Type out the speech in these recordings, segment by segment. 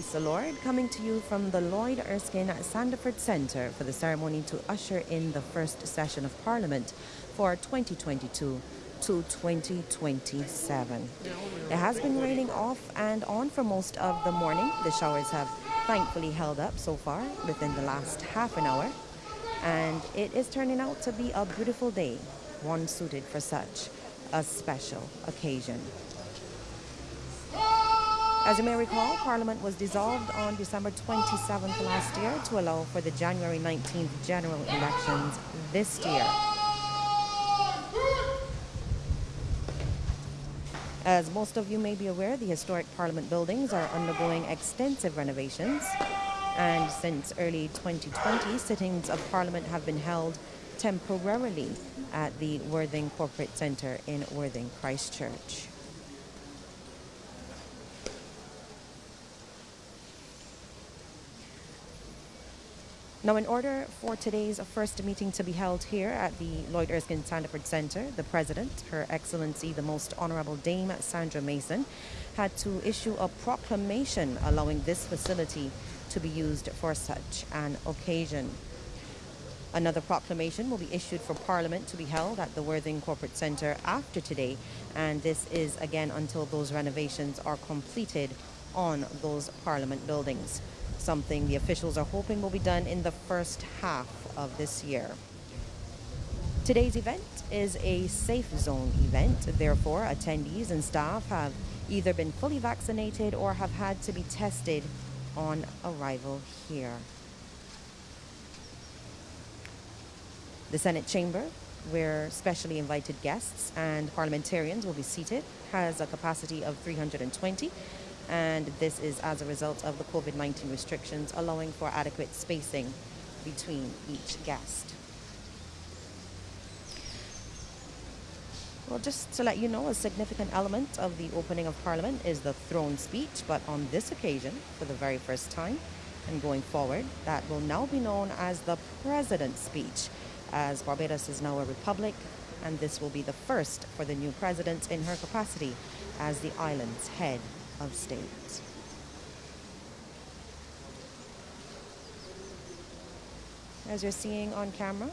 The Lord, coming to you from the Lloyd Erskine Sandiford Centre for the ceremony to usher in the first session of Parliament for 2022 to 2027. It has been raining off and on for most of the morning. The showers have thankfully held up so far within the last half an hour, and it is turning out to be a beautiful day, one suited for such a special occasion. As you may recall, Parliament was dissolved on December 27th last year to allow for the January 19th general elections this year. As most of you may be aware, the historic Parliament buildings are undergoing extensive renovations. And since early 2020, sittings of Parliament have been held temporarily at the Worthing Corporate Centre in Worthing, Christchurch. Now, in order for today's first meeting to be held here at the Lloyd Erskine Sandiford Centre, the President, Her Excellency the Most Honourable Dame Sandra Mason, had to issue a proclamation allowing this facility to be used for such an occasion. Another proclamation will be issued for Parliament to be held at the Worthing Corporate Centre after today, and this is again until those renovations are completed on those Parliament buildings something the officials are hoping will be done in the first half of this year. Today's event is a safe zone event, therefore, attendees and staff have either been fully vaccinated or have had to be tested on arrival here. The Senate chamber, where specially invited guests and parliamentarians will be seated, has a capacity of 320 and this is as a result of the COVID 19 restrictions, allowing for adequate spacing between each guest. Well, just to let you know, a significant element of the opening of Parliament is the throne speech, but on this occasion, for the very first time, and going forward, that will now be known as the President's speech, as Barbados is now a republic, and this will be the first for the new president in her capacity as the island's head of state. As you're seeing on camera,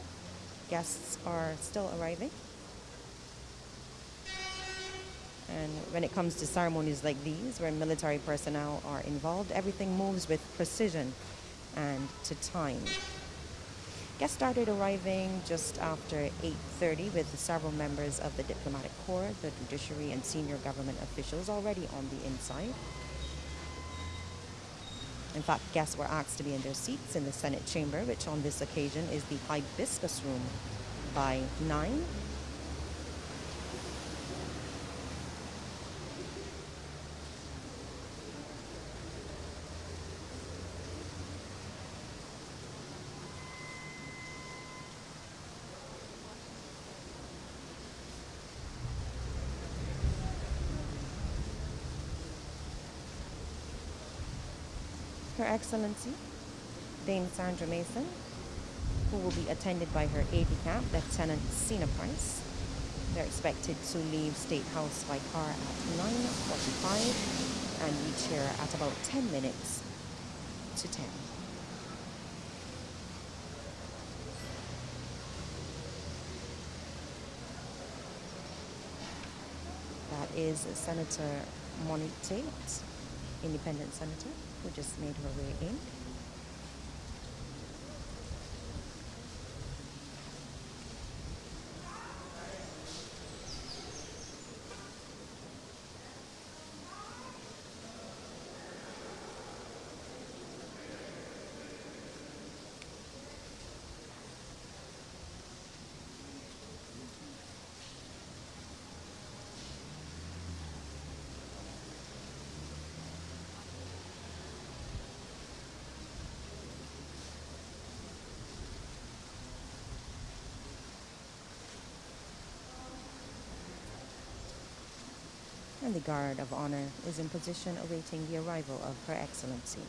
guests are still arriving. And when it comes to ceremonies like these, where military personnel are involved, everything moves with precision and to time. Guests started arriving just after 8.30 with several members of the diplomatic corps, the judiciary and senior government officials already on the inside. In fact, guests were asked to be in their seats in the Senate chamber, which on this occasion is the hibiscus room by 9 Her Excellency, Dame Sandra Mason, who will be attended by her aide-de-camp, Lieutenant Sina Price. They're expected to leave State House by car at 9.45 and reach here at about 10 minutes to 10. That is Senator Monique Taitt, independent senator who just made her way in. And the guard of honor is in position awaiting the arrival of Her Excellency.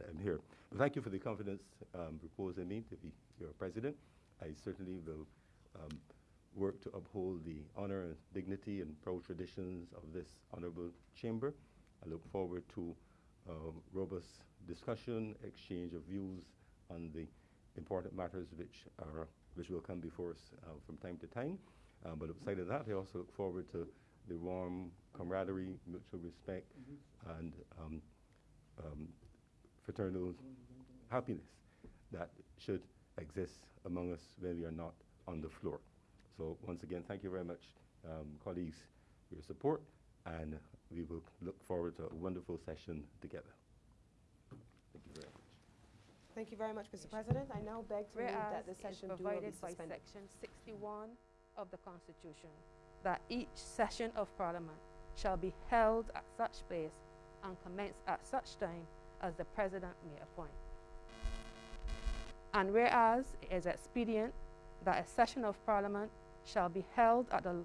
And am here. But thank you for the confidence um, reposed in me to be your president. I certainly will um, work to uphold the honor and dignity and proud traditions of this honorable chamber. I look forward to um, robust discussion, exchange of views on the important matters which are which will come before us uh, from time to time. Um, but outside of that, I also look forward to the warm camaraderie, mutual respect, and um, um, fraternal happiness that should exist among us when we are not on the floor. So once again, thank you very much, um, colleagues, for your support, and we will look forward to a wonderful session together. Thank you very much. Thank you very much, Mr. President. I now beg to move that the session do be provided by suspended. section 61 of the Constitution that each session of Parliament shall be held at such place and commence at such time as the President may appoint. And whereas it is expedient that a session of Parliament shall be held at the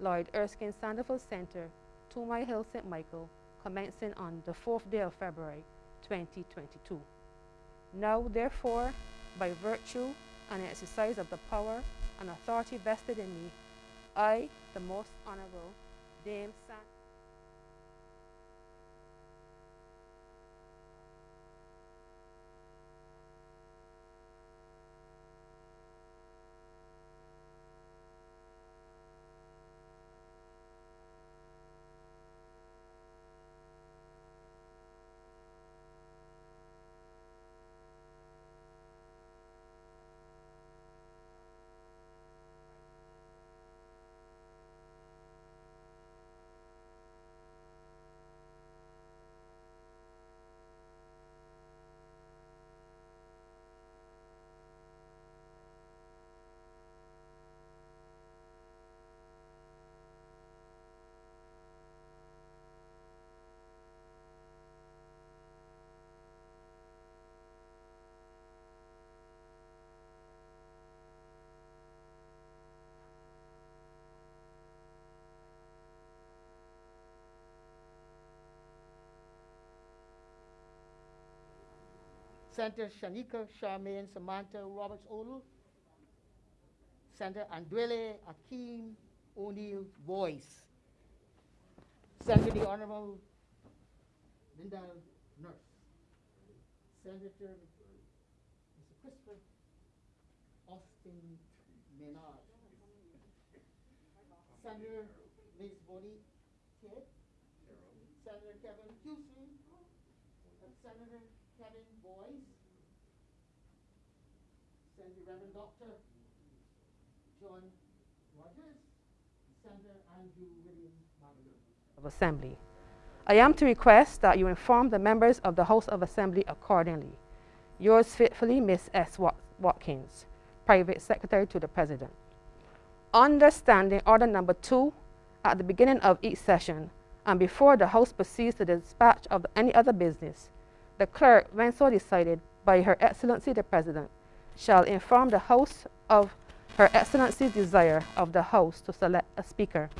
Lloyd Erskine Sandiford Centre, Two Hill, St. Michael, commencing on the fourth day of February 2022. Now, therefore, by virtue and exercise of the power and authority vested in me, I, the Most Honorable Dame San. Senator Shanika Charmaine Samantha Roberts Odell. Senator Andrele Akeem O'Neill Boyce. Senator the Honorable Linda Nurse. Senator Mr. Christopher Austin Menard. Senator Liz Bodie Ted. Senator Kevin Houston. Senator Kevin Boyce. Senator Reverend Dr. John Rogers. Senator Andrew William Marlowe. of Assembly. I am to request that you inform the members of the House of Assembly accordingly. Yours faithfully, Miss S. Watkins, Private Secretary to the President. Understanding Order Number Two, at the beginning of each session and before the House proceeds to the dispatch of any other business, the clerk, when so decided by Her Excellency the President, shall inform the House of Her Excellency's desire of the House to select a Speaker.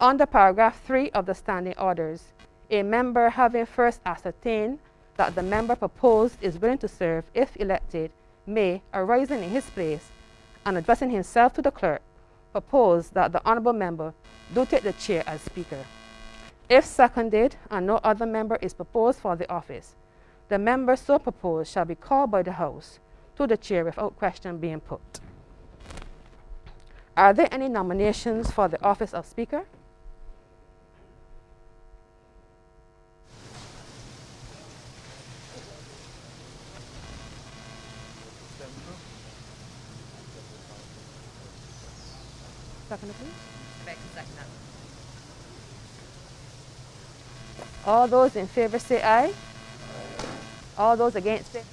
Under paragraph 3 of the standing orders, a member having first ascertained that the member proposed is willing to serve if elected may, arising in his place and addressing himself to the clerk, propose that the honorable member do take the chair as speaker. If seconded and no other member is proposed for the office, the member so proposed shall be called by the House to the chair without question being put. Are there any nominations for the office of Speaker? Seconder, please. All those in favor say aye. All those against it.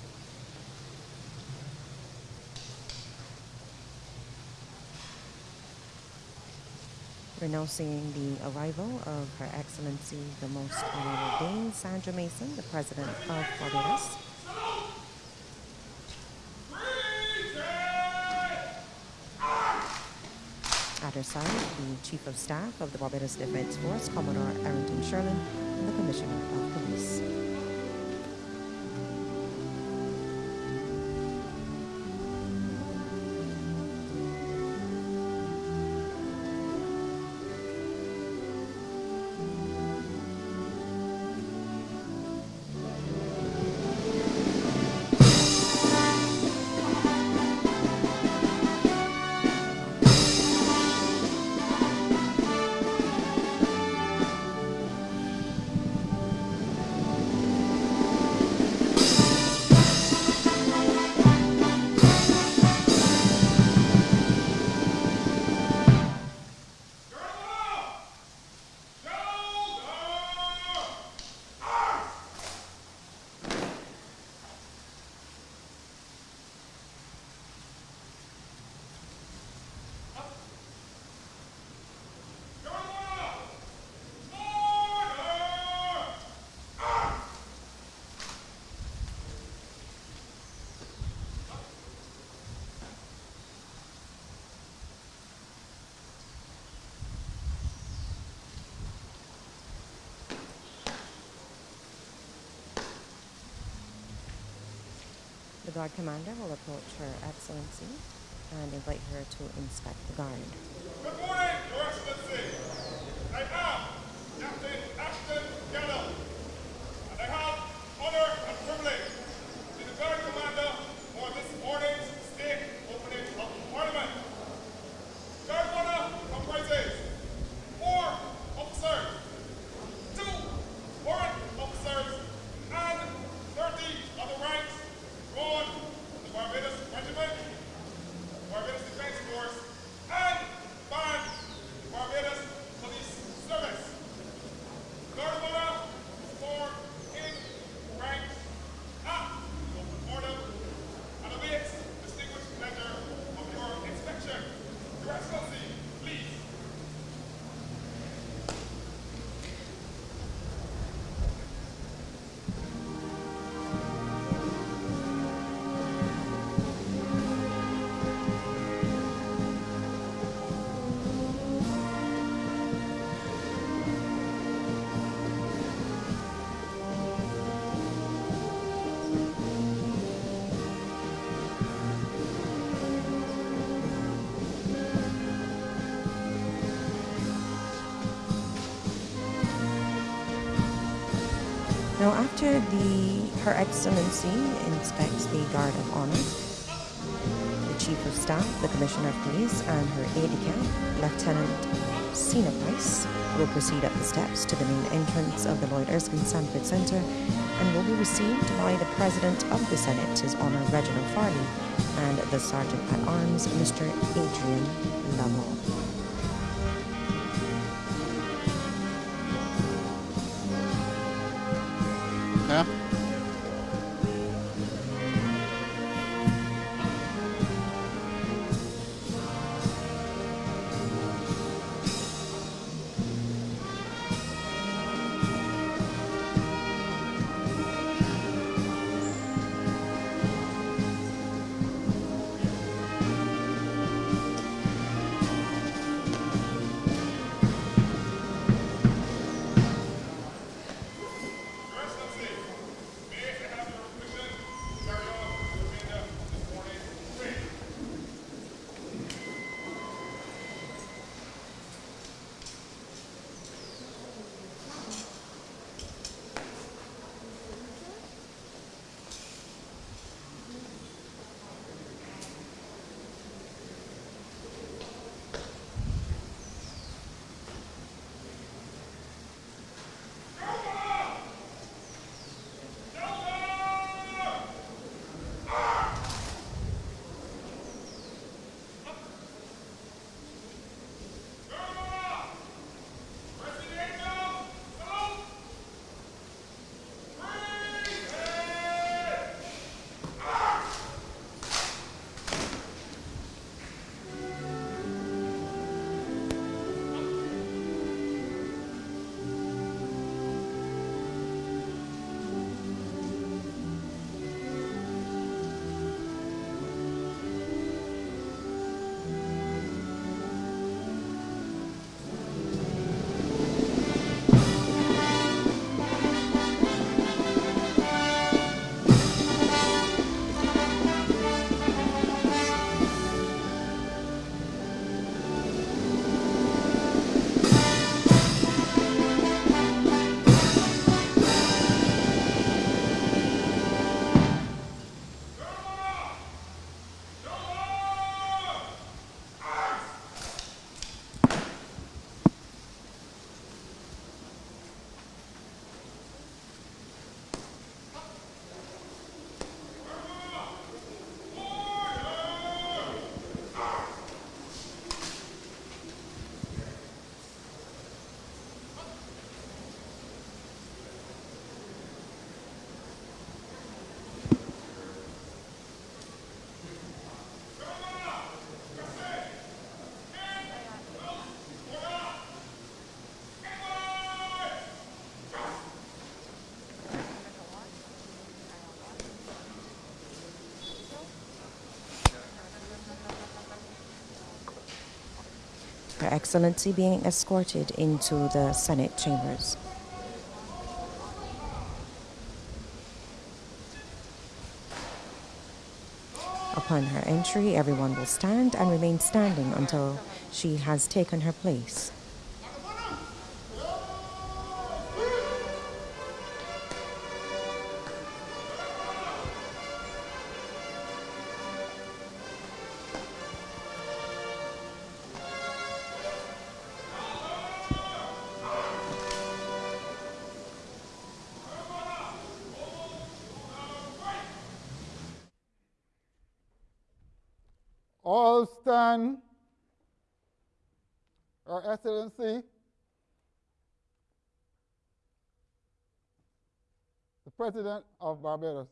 We're now seeing the arrival of Her Excellency, the Most Honorable Dame Sandra Mason, the President of Barbados. At her side, the Chief of Staff of the Barbados Defense Force, Commodore Errington Shurland, and the Commissioner of Police. Guard Commander will approach Her Excellency and invite her to inspect the guard. Good morning, Your Excellency. I am Captain Ashton Gallo, the Her Excellency inspects the Guard of Honor, the Chief of Staff, the Commissioner of Police, and her aide-de-camp, Lieutenant Sina Price, will proceed up the steps to the main entrance of the Lloyd Erskine Sandiford Centre and will be received by the President of the Senate, His Honour Reginald Farley, and the Sergeant at Arms, Mr. Adrian Excellency being escorted into the Senate chambers. Upon her entry, everyone will stand and remain standing until she has taken her place. President of Barbados.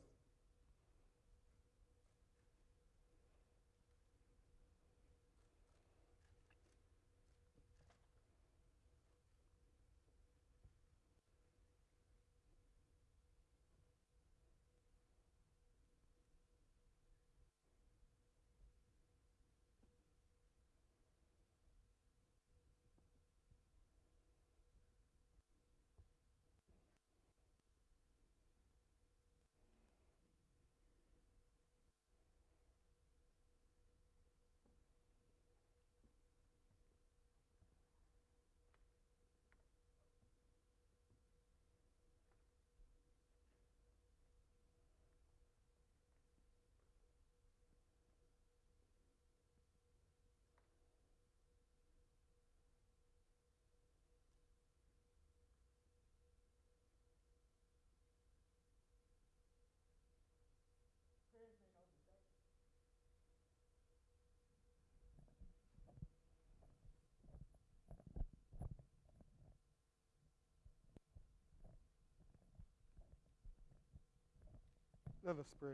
Let us pray.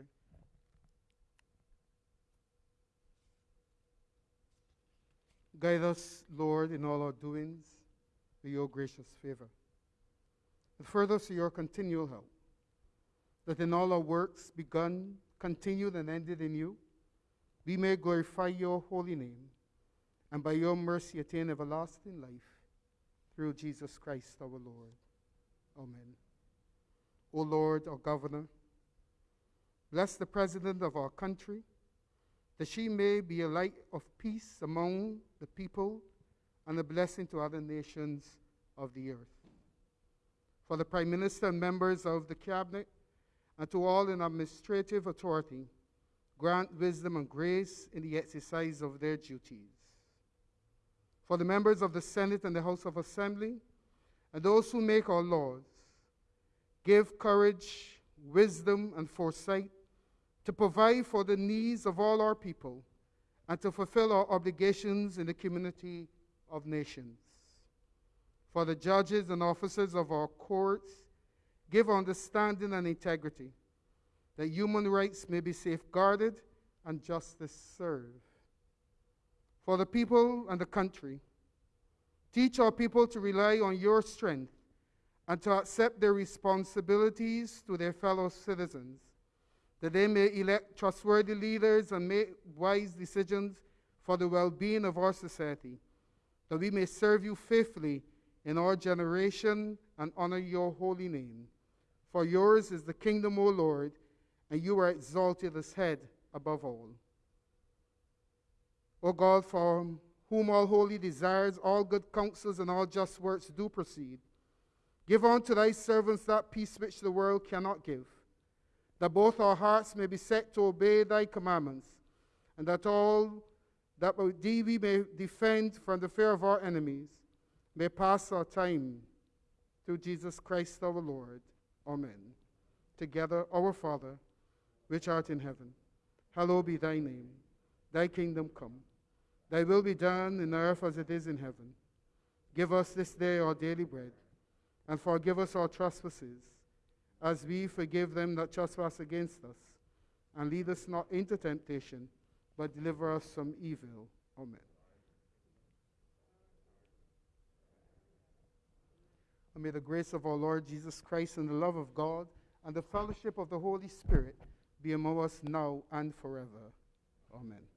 Guide us, Lord, in all our doings with your gracious favor. And further to your continual help, that in all our works begun, continued, and ended in you, we may glorify your holy name, and by your mercy attain everlasting life through Jesus Christ our Lord. Amen. O Lord, our governor, bless the president of our country, that she may be a light of peace among the people and a blessing to other nations of the earth. For the Prime Minister and members of the Cabinet, and to all in administrative authority, grant wisdom and grace in the exercise of their duties. For the members of the Senate and the House of Assembly, and those who make our laws, give courage, wisdom, and foresight to provide for the needs of all our people and to fulfill our obligations in the community of nations. For the judges and officers of our courts, give understanding and integrity, that human rights may be safeguarded and justice served. For the people and the country, teach our people to rely on your strength and to accept their responsibilities to their fellow citizens, that they may elect trustworthy leaders and make wise decisions for the well being of our society, that we may serve you faithfully in our generation and honor your holy name. For yours is the kingdom, O Lord, and you are exalted as head above all. O God, for whom all holy desires, all good counsels, and all just works do proceed, give unto thy servants that peace which the world cannot give, that both our hearts may be set to obey thy commandments, and that all that thee we may defend from the fear of our enemies, may pass our time through Jesus Christ our Lord. Amen. Together, our Father, which art in heaven, hallowed be thy name. Thy kingdom come. Thy will be done in earth as it is in heaven. Give us this day our daily bread, and forgive us our trespasses, as we forgive them that trespass against us. And lead us not into temptation, but deliver us from evil. Amen. And may the grace of our Lord Jesus Christ and the love of God and the fellowship of the Holy Spirit be among us now and forever. Amen.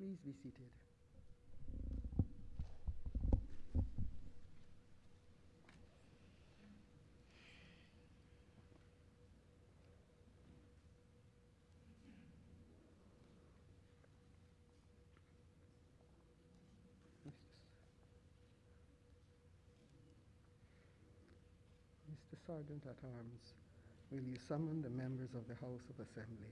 Please be seated. Mr. Sergeant at Arms, will you summon the members of the House of Assembly?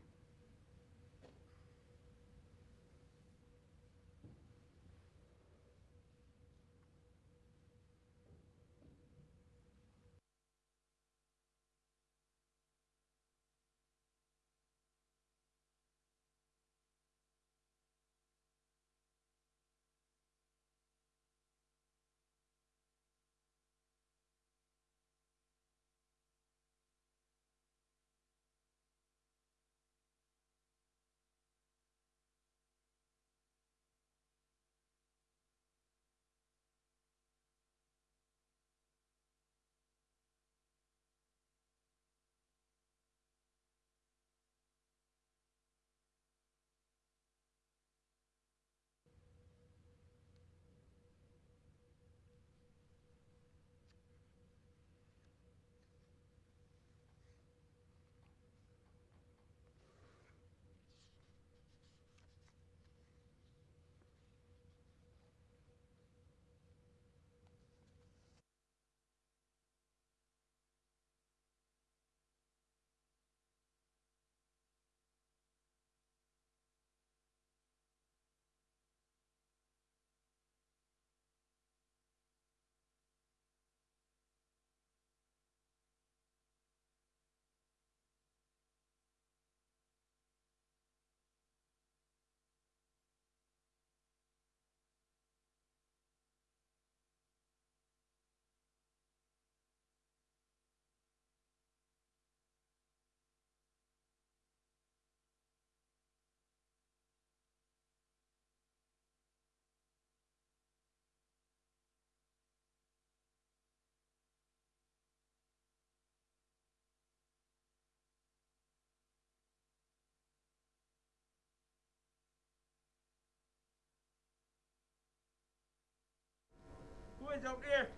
Is up there?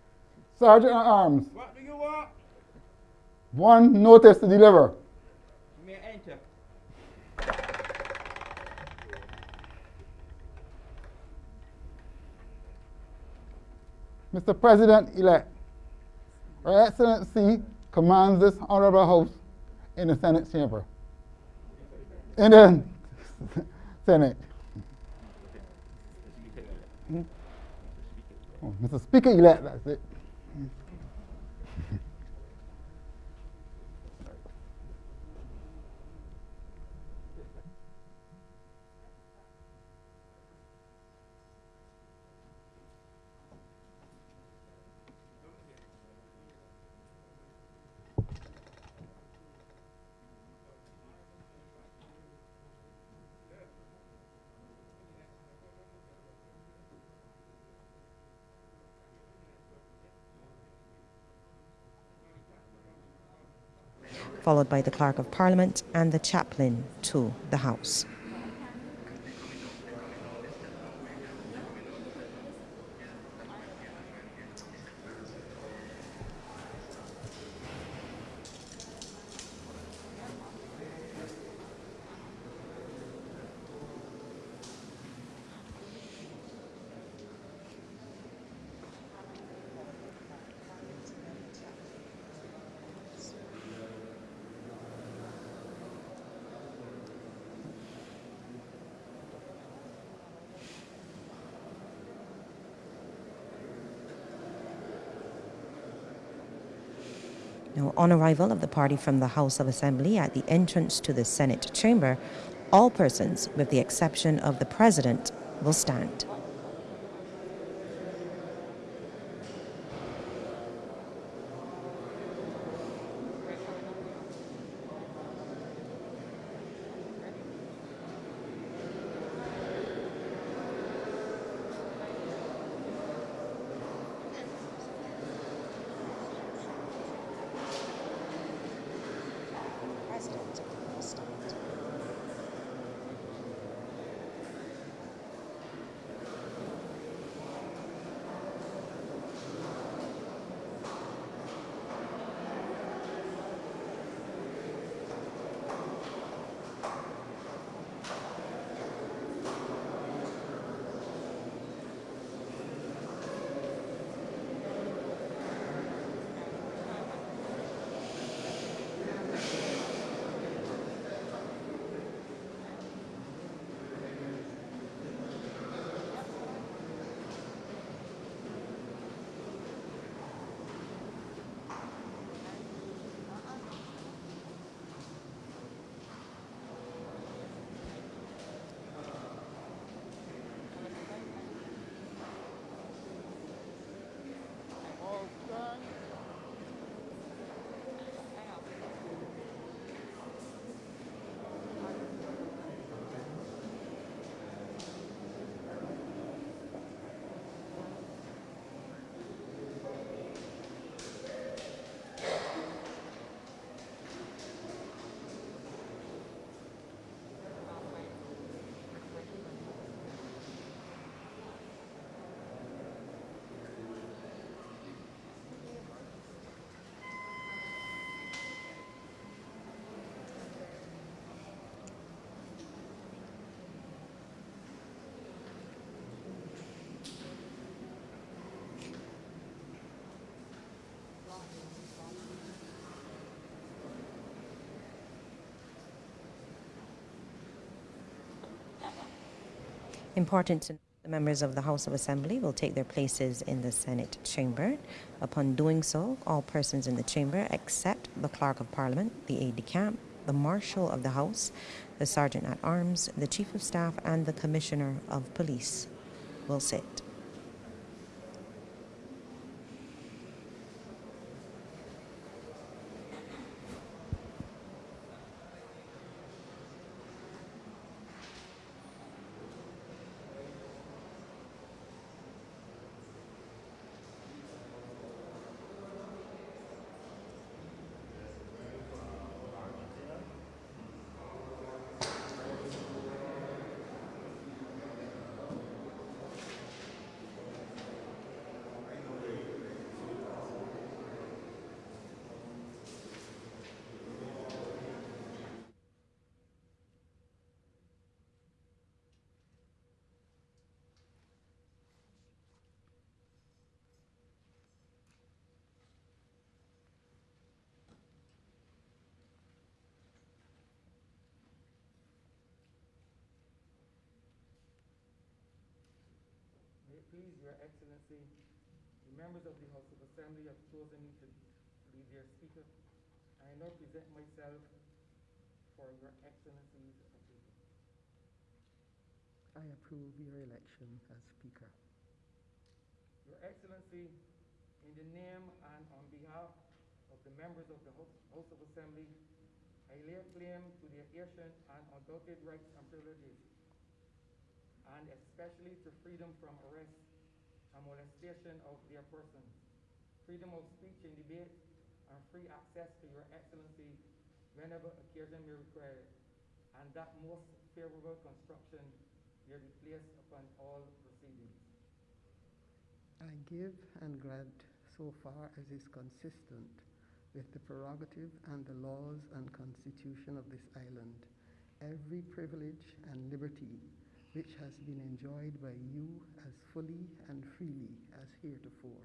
Sergeant at Arms, What do you want? one notice to deliver. You may enter. Mr. President-elect, Her Excellency commands this honorable house in the Senate chamber. In the Senate. Hmm? Mr. Speaker-elect, that's it. Followed by the Clerk of Parliament and the chaplain to the House. Now, on arrival of the party from the House of Assembly at the entrance to the Senate chamber, all persons, with the exception of the President, will stand. Important to the members of the House of Assembly will take their places in the Senate chamber. Upon doing so, all persons in the chamber except the Clerk of Parliament, the aide de camp, the Marshal of the House, the Sergeant at Arms, the Chief of Staff, and the Commissioner of Police will sit. May it please Your Excellency, the members of the Assembly have chosen me to be their speaker. I now present myself for Your Excellency's approval. I approve your election as Speaker. Your Excellency, in the name and on behalf of the members of the House of Assembly, I lay claim to their ancient and undoubted rights and privileges and especially to freedom from arrest and molestation of their persons, freedom of speech and debate, and free access to your excellency whenever occasion may require and that most favorable construction may be placed upon all proceedings. I give and grant so far as is consistent with the prerogative and the laws and constitution of this island, every privilege and liberty which has been enjoyed by you as fully and freely as heretofore.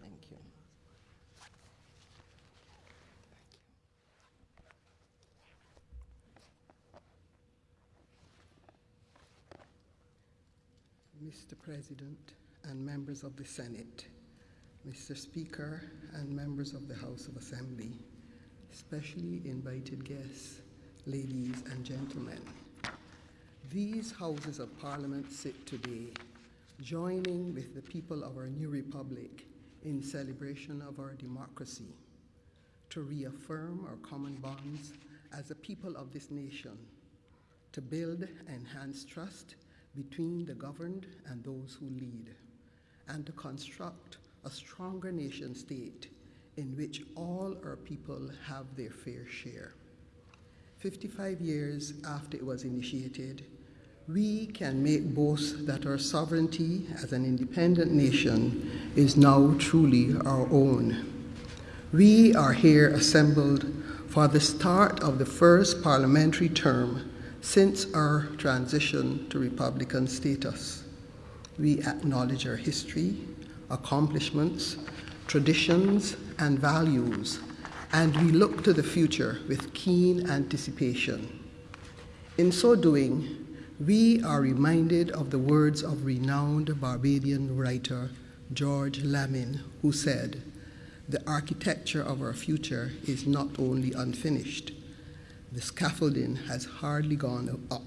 Thank you. Mr. President and members of the Senate, Mr. Speaker and members of the House of Assembly, specially invited guests, ladies and gentlemen. These Houses of Parliament sit today, joining with the people of our new republic in celebration of our democracy, to reaffirm our common bonds as a people of this nation, to build enhanced trust between the governed and those who lead, and to construct a stronger nation state in which all our people have their fair share. 55 years after it was initiated, we can make boast that our sovereignty as an independent nation is now truly our own. We are here assembled for the start of the first parliamentary term since our transition to Republican status. We acknowledge our history, accomplishments, traditions, and values, and we look to the future with keen anticipation. In so doing, we are reminded of the words of renowned Barbadian writer George Lamming, who said, The architecture of our future is not only unfinished, the scaffolding has hardly gone up.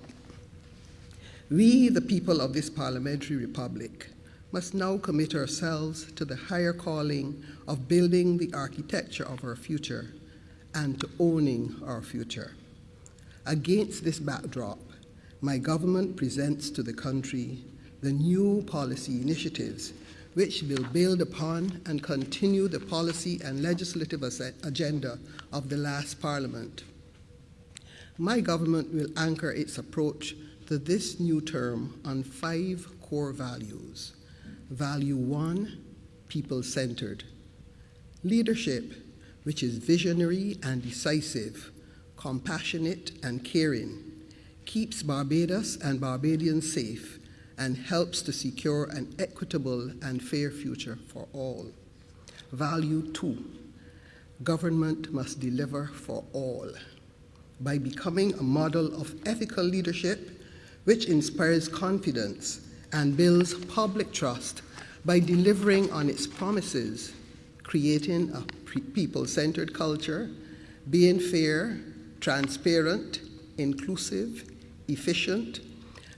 We, the people of this parliamentary republic, must now commit ourselves to the higher calling of building the architecture of our future and to owning our future. Against this backdrop, my government presents to the country the new policy initiatives which will build upon and continue the policy and legislative agenda of the last parliament. My government will anchor its approach to this new term on five core values. Value one, people centered. Leadership, which is visionary and decisive, compassionate, and caring, keeps Barbados and Barbadians safe, and helps to secure an equitable and fair future for all. Value two government must deliver for all by becoming a model of ethical leadership which inspires confidence and builds public trust by delivering on its promises, creating a people centered culture, being fair, transparent, inclusive, efficient,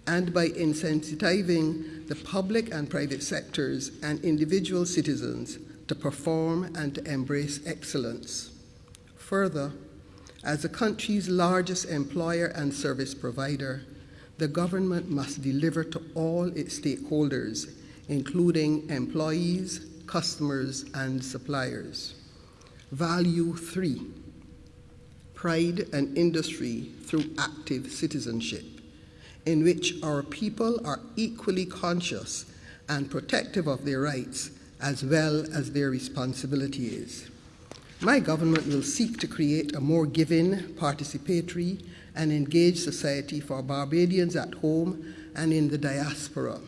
and by incentivizing the public and private sectors and individual citizens to perform and to embrace excellence. Further, as the country's largest employer and service provider, the government must deliver to all its stakeholders, including employees, customers, and suppliers. Value three pride and industry through active citizenship, in which our people are equally conscious and protective of their rights as well as their responsibilities. My government will seek to create a more giving, participatory, and engaged society for Barbadians at home and in the diaspora,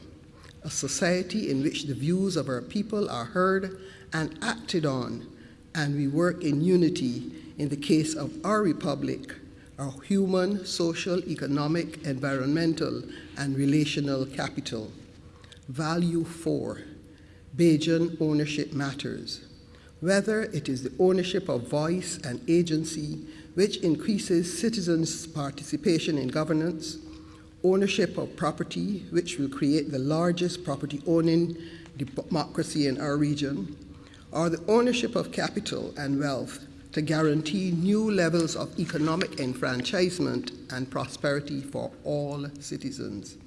a society in which the views of our people are heard and acted on, and we work in unity in the case of our republic, our human, social, economic, environmental, and relational capital. Value four, Bajan ownership matters whether it is the ownership of voice and agency, which increases citizens' participation in governance, ownership of property, which will create the largest property owning democracy in our region, or the ownership of capital and wealth to guarantee new levels of economic enfranchisement and prosperity for all citizens.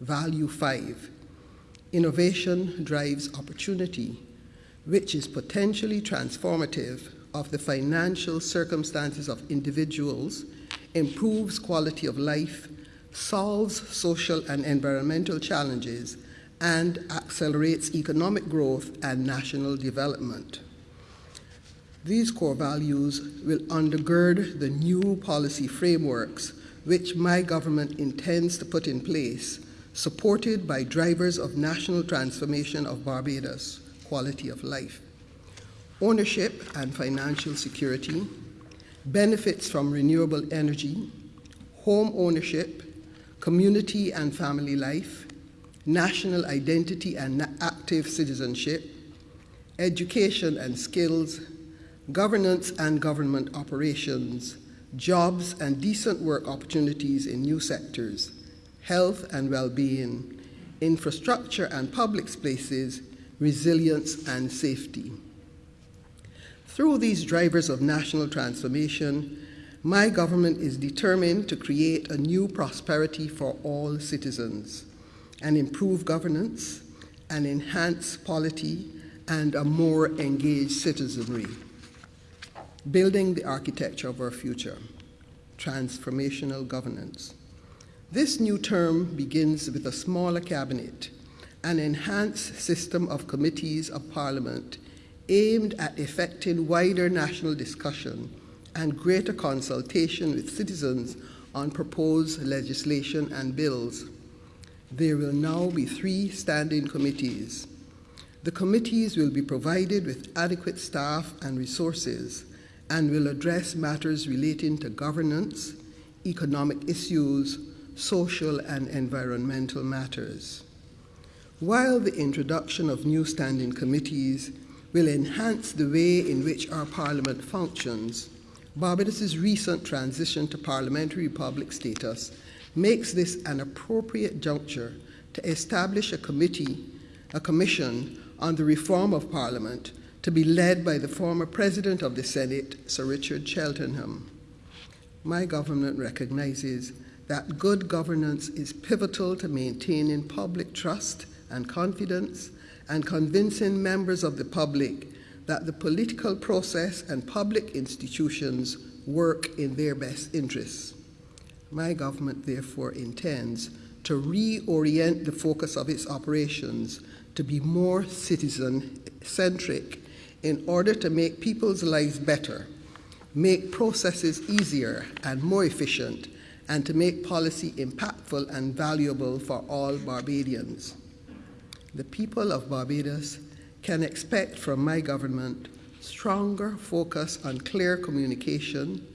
Value five innovation drives opportunity which is potentially transformative of the financial circumstances of individuals, improves quality of life, solves social and environmental challenges, and accelerates economic growth and national development. These core values will undergird the new policy frameworks which my government intends to put in place, supported by drivers of national transformation of Barbados quality of life, ownership and financial security, benefits from renewable energy, home ownership, community and family life, national identity and active citizenship, education and skills, governance and government operations, jobs and decent work opportunities in new sectors, health and well being, infrastructure and public spaces, resilience, and safety. Through these drivers of national transformation, my government is determined to create a new prosperity for all citizens and improve governance and enhance polity and a more engaged citizenry. Building the architecture of our future, transformational governance. This new term begins with a smaller cabinet an enhanced system of committees of parliament aimed at effecting wider national discussion and greater consultation with citizens on proposed legislation and bills. There will now be three standing committees. The committees will be provided with adequate staff and resources and will address matters relating to governance, economic issues, social and environmental matters. While the introduction of new standing committees will enhance the way in which our Parliament functions, Barbados's recent transition to parliamentary republic status makes this an appropriate juncture to establish a committee, a commission on the reform of Parliament to be led by the former President of the Senate, Sir Richard Cheltenham. My government recognizes that good governance is pivotal to maintaining public trust and confidence and convincing members of the public that the political process and public institutions work in their best interests. My government therefore intends to reorient the focus of its operations to be more citizen centric in order to make people's lives better make processes easier and more efficient, and to make policy impactful and valuable for all Barbadians. The people of Barbados can expect from my government stronger focus on clear communication,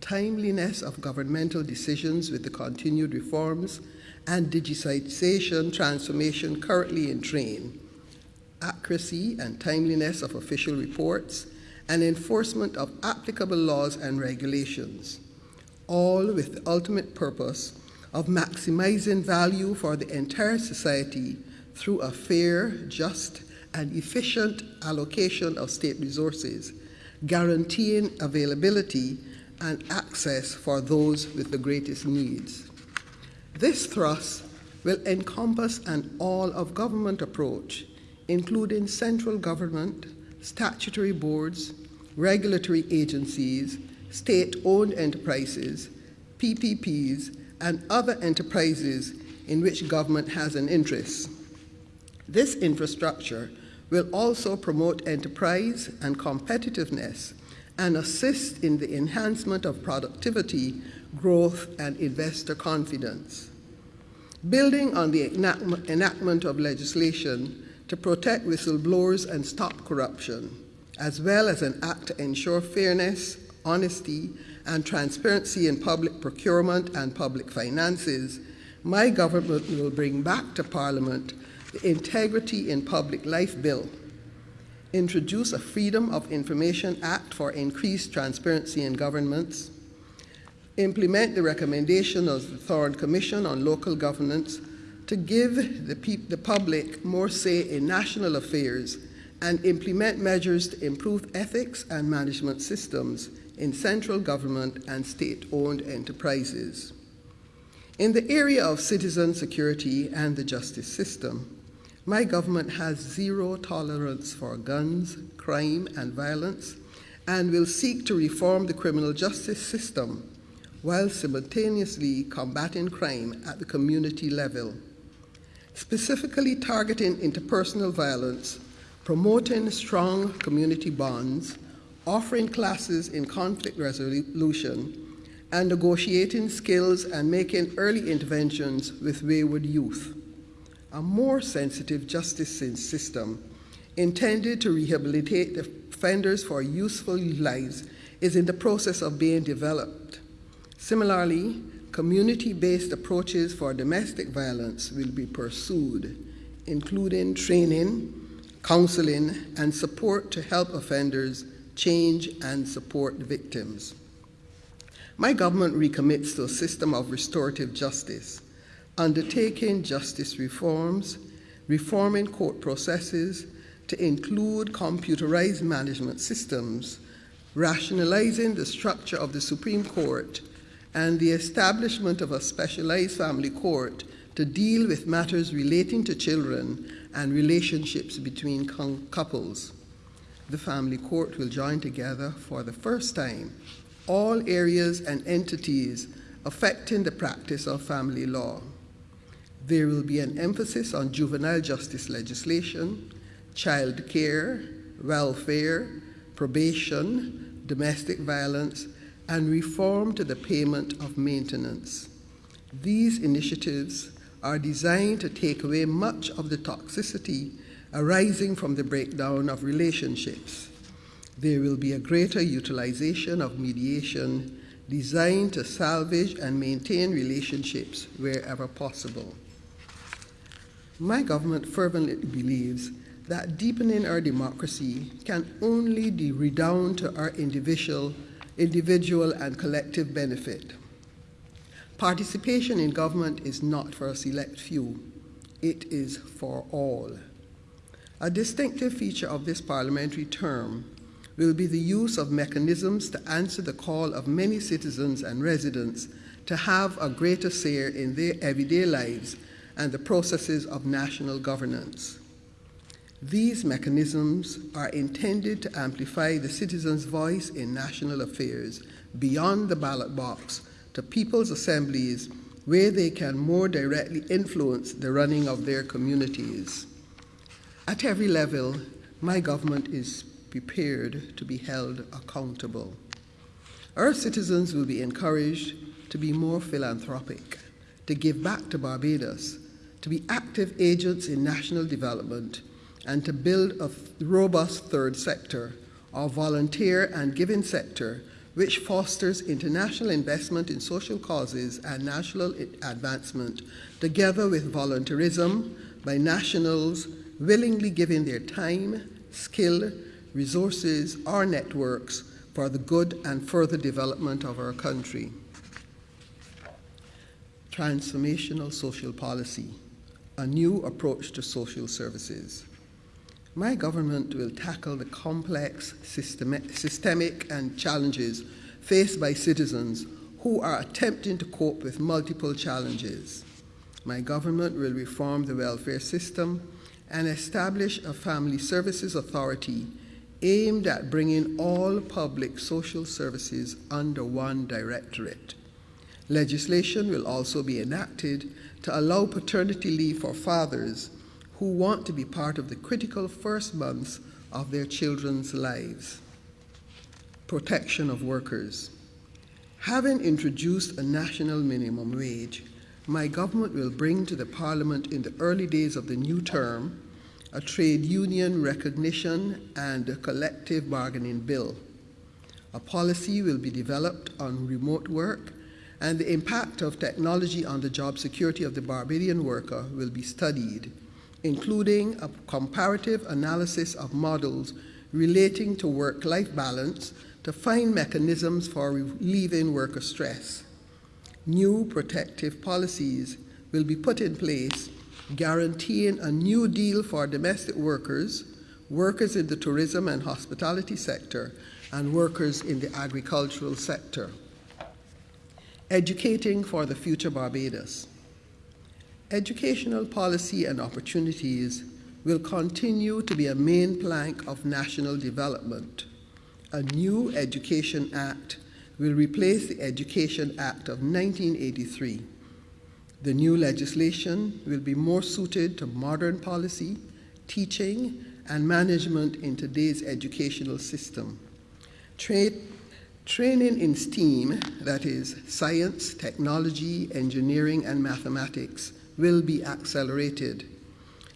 timeliness of governmental decisions with the continued reforms and digitization transformation currently in train, accuracy and timeliness of official reports, and enforcement of applicable laws and regulations, all with the ultimate purpose of maximizing value for the entire society through a fair, just, and efficient allocation of state resources, guaranteeing availability and access for those with the greatest needs. This thrust will encompass an all of government approach, including central government, statutory boards, regulatory agencies, state owned enterprises, PPPs, and other enterprises in which government has an interest. This infrastructure will also promote enterprise and competitiveness and assist in the enhancement of productivity, growth, and investor confidence. Building on the enactment of legislation to protect whistleblowers and stop corruption, as well as an act to ensure fairness, honesty, and transparency in public procurement and public finances, my government will bring back to Parliament the Integrity in Public Life Bill, introduce a Freedom of Information Act for increased transparency in governments, implement the recommendation of the Thorne Commission on Local Governance to give the, the public more say in national affairs and implement measures to improve ethics and management systems in central government and state-owned enterprises. In the area of citizen security and the justice system, my government has zero tolerance for guns, crime, and violence, and will seek to reform the criminal justice system while simultaneously combating crime at the community level. Specifically targeting interpersonal violence, promoting strong community bonds, offering classes in conflict resolution, and negotiating skills and making early interventions with wayward youth a more sensitive justice system intended to rehabilitate the offenders for useful lives is in the process of being developed. Similarly, community based approaches for domestic violence will be pursued, including training, counseling, and support to help offenders change and support victims. My government recommits to a system of restorative justice undertaking justice reforms, reforming court processes to include computerized management systems, rationalizing the structure of the Supreme Court, and the establishment of a specialized family court to deal with matters relating to children and relationships between couples. The family court will join together for the first time all areas and entities affecting the practice of family law. There will be an emphasis on juvenile justice legislation, child care, welfare, probation, domestic violence, and reform to the payment of maintenance. These initiatives are designed to take away much of the toxicity arising from the breakdown of relationships. There will be a greater utilization of mediation designed to salvage and maintain relationships wherever possible. My government fervently believes that deepening our democracy can only redound to our individual, individual and collective benefit. Participation in government is not for a select few, it is for all. A distinctive feature of this parliamentary term will be the use of mechanisms to answer the call of many citizens and residents to have a greater say in their everyday lives and the processes of national governance. These mechanisms are intended to amplify the citizen's voice in national affairs beyond the ballot box to people's assemblies where they can more directly influence the running of their communities. At every level, my government is prepared to be held accountable. Our citizens will be encouraged to be more philanthropic, to give back to Barbados, to be active agents in national development, and to build a robust third sector, our volunteer and giving sector, which fosters international investment in social causes and national advancement, together with volunteerism by nationals willingly giving their time, skill, resources, or networks for the good and further development of our country. Transformational social policy, a new approach to social services. My government will tackle the complex systemic, systemic and challenges faced by citizens who are attempting to cope with multiple challenges. My government will reform the welfare system and establish a family services authority aimed at bringing all public social services under one directorate. Legislation will also be enacted to allow paternity leave for fathers who want to be part of the critical first months of their children's lives. Protection of workers. Having introduced a national minimum wage, my government will bring to the Parliament in the early days of the new term a trade union recognition and a collective bargaining bill. A policy will be developed on remote work, and the impact of technology on the job security of the Barbadian worker will be studied, including a comparative analysis of models relating to work life balance to find mechanisms for relieving worker stress. New protective policies will be put in place guaranteeing a new deal for domestic workers, workers in the tourism and hospitality sector, and workers in the agricultural sector. Educating for the future Barbados. Educational policy and opportunities will continue to be a main plank of national development. A new Education Act will replace the Education Act of 1983 the new legislation will be more suited to modern policy, teaching, and management in today's educational system. Tra training in STEAM, that is, science, technology, engineering, and mathematics, will be accelerated.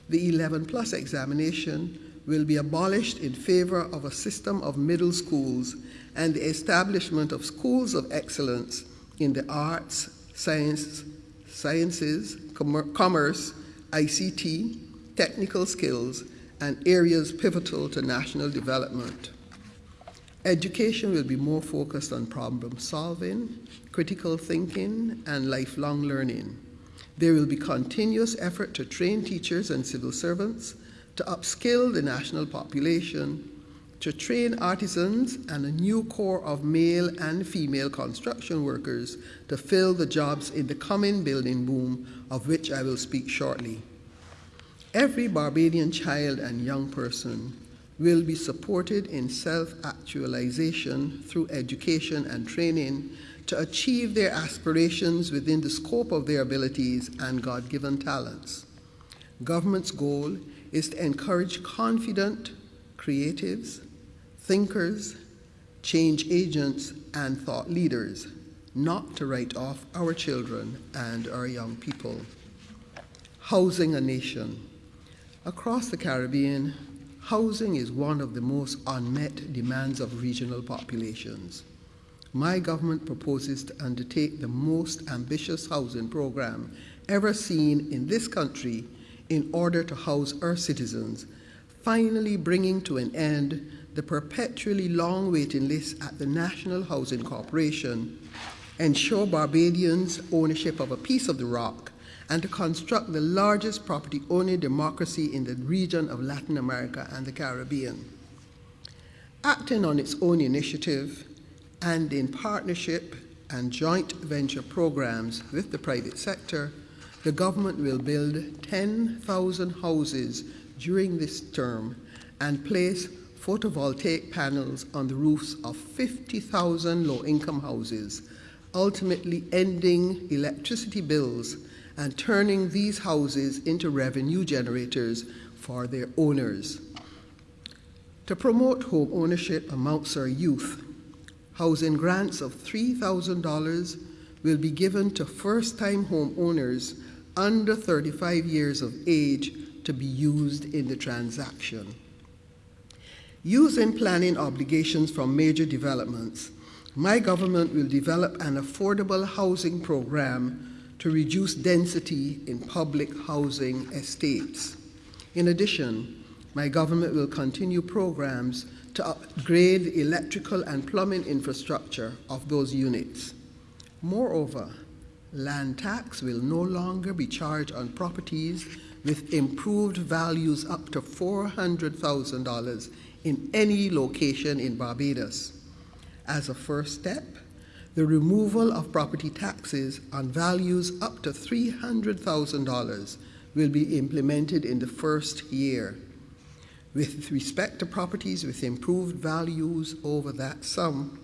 The 11 plus examination will be abolished in favor of a system of middle schools and the establishment of schools of excellence in the arts, science, sciences, com commerce, ICT, technical skills, and areas pivotal to national development. Education will be more focused on problem solving, critical thinking, and lifelong learning. There will be continuous effort to train teachers and civil servants, to upskill the national population, to train artisans and a new corps of male and female construction workers to fill the jobs in the coming building boom, of which I will speak shortly. Every Barbadian child and young person will be supported in self actualization through education and training to achieve their aspirations within the scope of their abilities and God given talents. Government's goal is to encourage confident creatives, thinkers, change agents, and thought leaders, not to write off our children and our young people. Housing a nation. Across the Caribbean, housing is one of the most unmet demands of regional populations. My government proposes to undertake the most ambitious housing program ever seen in this country in order to house our citizens, finally bringing to an end the perpetually long waiting list at the National Housing Corporation, ensure Barbadians ownership of a piece of the rock, and to construct the largest property owning democracy in the region of Latin America and the Caribbean. Acting on its own initiative and in partnership and joint venture programs with the private sector, the government will build 10,000 houses during this term and place photovoltaic panels on the roofs of 50,000 low income houses, ultimately ending electricity bills and turning these houses into revenue generators for their owners. To promote home ownership amongst our youth, housing grants of $3,000 will be given to first time homeowners under 35 years of age to be used in the transaction. Using planning obligations from major developments, my government will develop an affordable housing program to reduce density in public housing estates. In addition, my government will continue programs to upgrade electrical and plumbing infrastructure of those units. Moreover, land tax will no longer be charged on properties with improved values up to $400,000 in any location in Barbados. As a first step, the removal of property taxes on values up to $300,000 will be implemented in the first year. With respect to properties with improved values over that sum,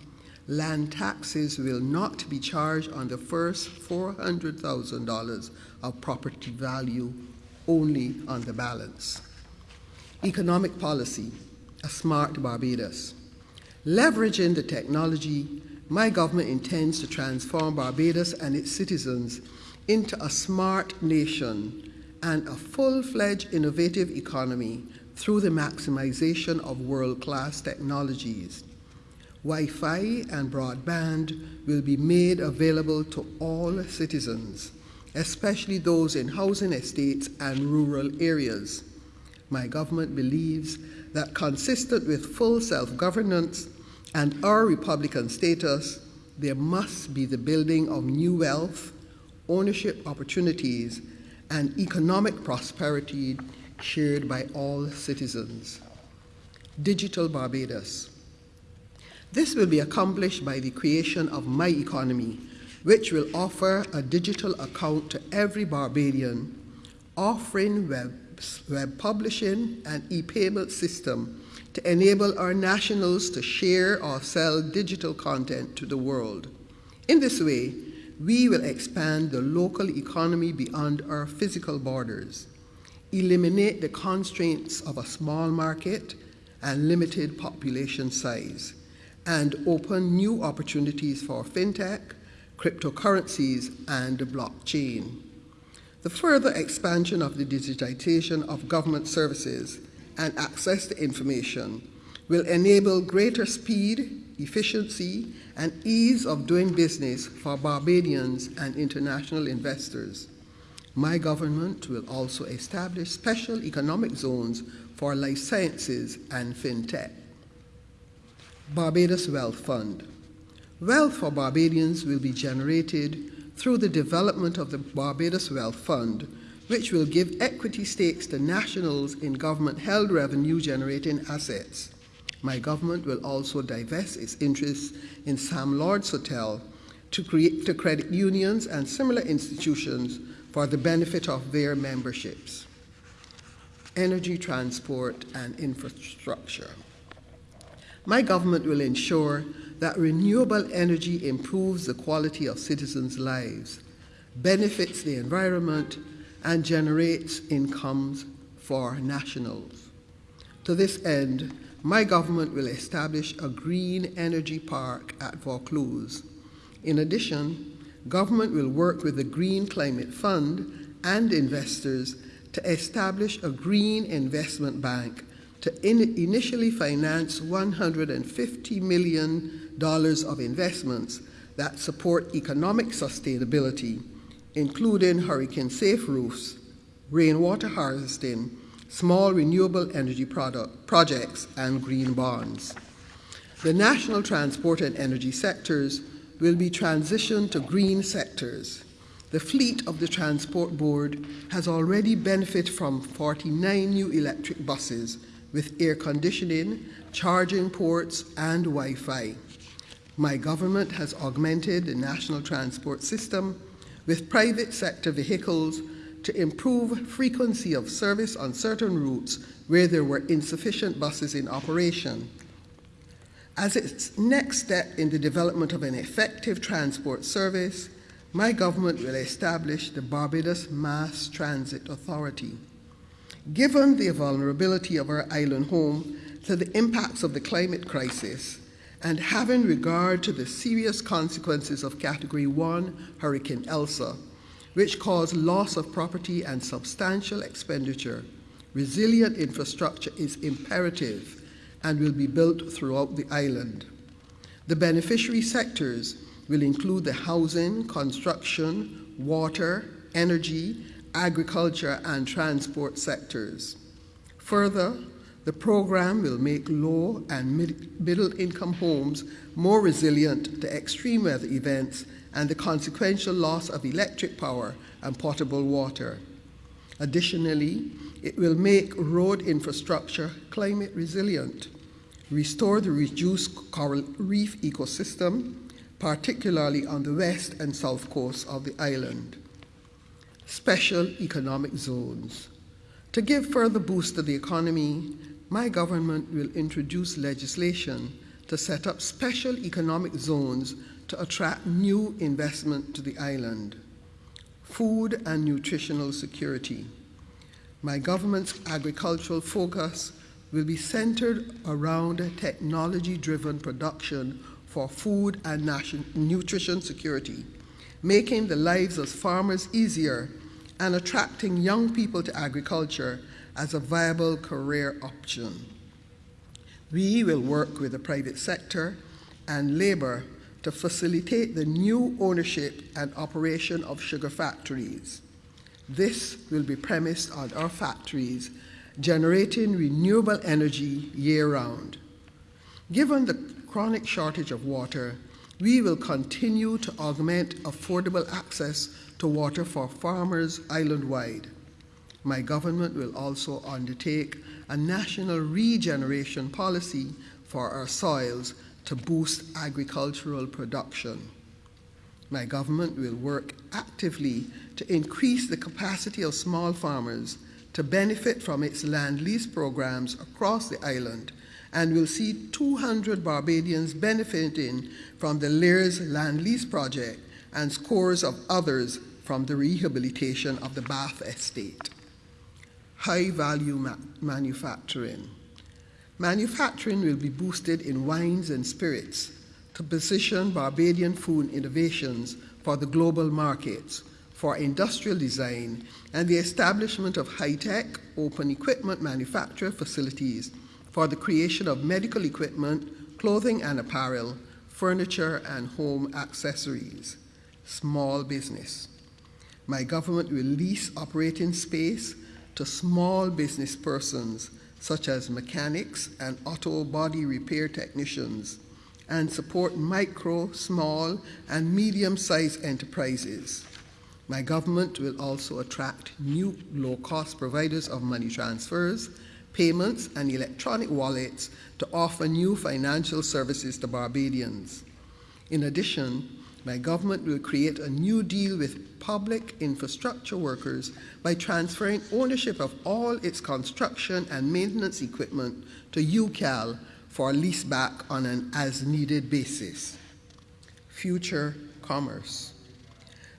land taxes will not be charged on the first $400,000 of property value, only on the balance. Economic policy, a smart Barbados. Leveraging the technology my government intends to transform Barbados and its citizens into a smart nation and a full fledged innovative economy through the maximization of world class technologies. Wi Fi and broadband will be made available to all citizens, especially those in housing estates and rural areas. My government believes that, consistent with full self governance, and our Republican status, there must be the building of new wealth, ownership opportunities, and economic prosperity shared by all citizens. Digital Barbados. This will be accomplished by the creation of My Economy, which will offer a digital account to every Barbadian, offering web, web publishing and e-payment system to enable our nationals to share or sell digital content to the world. In this way, we will expand the local economy beyond our physical borders, eliminate the constraints of a small market and limited population size, and open new opportunities for fintech, cryptocurrencies, and blockchain. The further expansion of the digitization of government services and access to information will enable greater speed, efficiency, and ease of doing business for Barbadians and international investors. My government will also establish special economic zones for life sciences and fintech. Barbados Wealth Fund. Wealth for Barbadians will be generated through the development of the Barbados Wealth Fund, which will give equity stakes to nationals in government held revenue generating assets. My government will also divest its interests in Sam Lord's Hotel to, create, to credit unions and similar institutions for the benefit of their memberships. Energy, transport, and infrastructure. My government will ensure that renewable energy improves the quality of citizens' lives, benefits the environment, and generates incomes for nationals. To this end, my government will establish a green energy park at Vaucluse. In addition, government will work with the Green Climate Fund and investors to establish a green investment bank to in initially finance $150 million of investments that support economic sustainability including hurricane safe roofs, rainwater harvesting, small renewable energy product, projects, and green bonds. The national transport and energy sectors will be transitioned to green sectors. The fleet of the Transport Board has already benefited from 49 new electric buses with air conditioning, charging ports, and Wi Fi. My government has augmented the national transport system with private sector vehicles to improve frequency of service on certain routes where there were insufficient buses in operation. As its next step in the development of an effective transport service, my government will establish the Barbados Mass Transit Authority. Given the vulnerability of our island home to the impacts of the climate crisis and having regard to the serious consequences of Category 1 Hurricane Elsa, which caused loss of property and substantial expenditure, resilient infrastructure is imperative and will be built throughout the island. The beneficiary sectors will include the housing, construction, water, energy, agriculture, and transport sectors. Further, the program will make low and mid- middle income homes more resilient to extreme weather events and the consequential loss of electric power and potable water. Additionally, it will make road infrastructure climate resilient, restore the reduced coral reef ecosystem, particularly on the west and south coast of the island. Special economic zones. To give further boost to the economy, my government will introduce legislation to set up special economic zones to attract new investment to the island. Food and nutritional security. My government's agricultural focus will be centered around technology driven production for food and nutrition security, making the lives of farmers easier and attracting young people to agriculture as a viable career option. We will work with the private sector and labor to facilitate the new ownership and operation of sugar factories. This will be premised on our factories generating renewable energy year round. Given the chronic shortage of water, we will continue to augment affordable access to water for farmers island wide. My government will also undertake a national regeneration policy for our soils to boost agricultural production. My government will work actively to increase the capacity of small farmers to benefit from its land lease programs across the island and will see 200 Barbadians benefiting from the Lears land lease project and scores of others from the rehabilitation of the Bath estate. High value ma- manufacturing. Manufacturing will be boosted in wines and spirits to position Barbadian food innovations for the global markets, for industrial design, and the establishment of high tech open equipment manufacture facilities for the creation of medical equipment, clothing and apparel, furniture and home accessories. Small business. My government will lease operating space to small business persons such as mechanics and auto body repair technicians and support micro, small, and medium sized enterprises. My government will also attract new low cost providers of money transfers payments, and electronic wallets to offer new financial services to Barbadians. In addition, my government will create a new deal with public infrastructure workers by transferring ownership of all its construction and maintenance equipment to UCAL for leaseback on an as needed basis. Future commerce.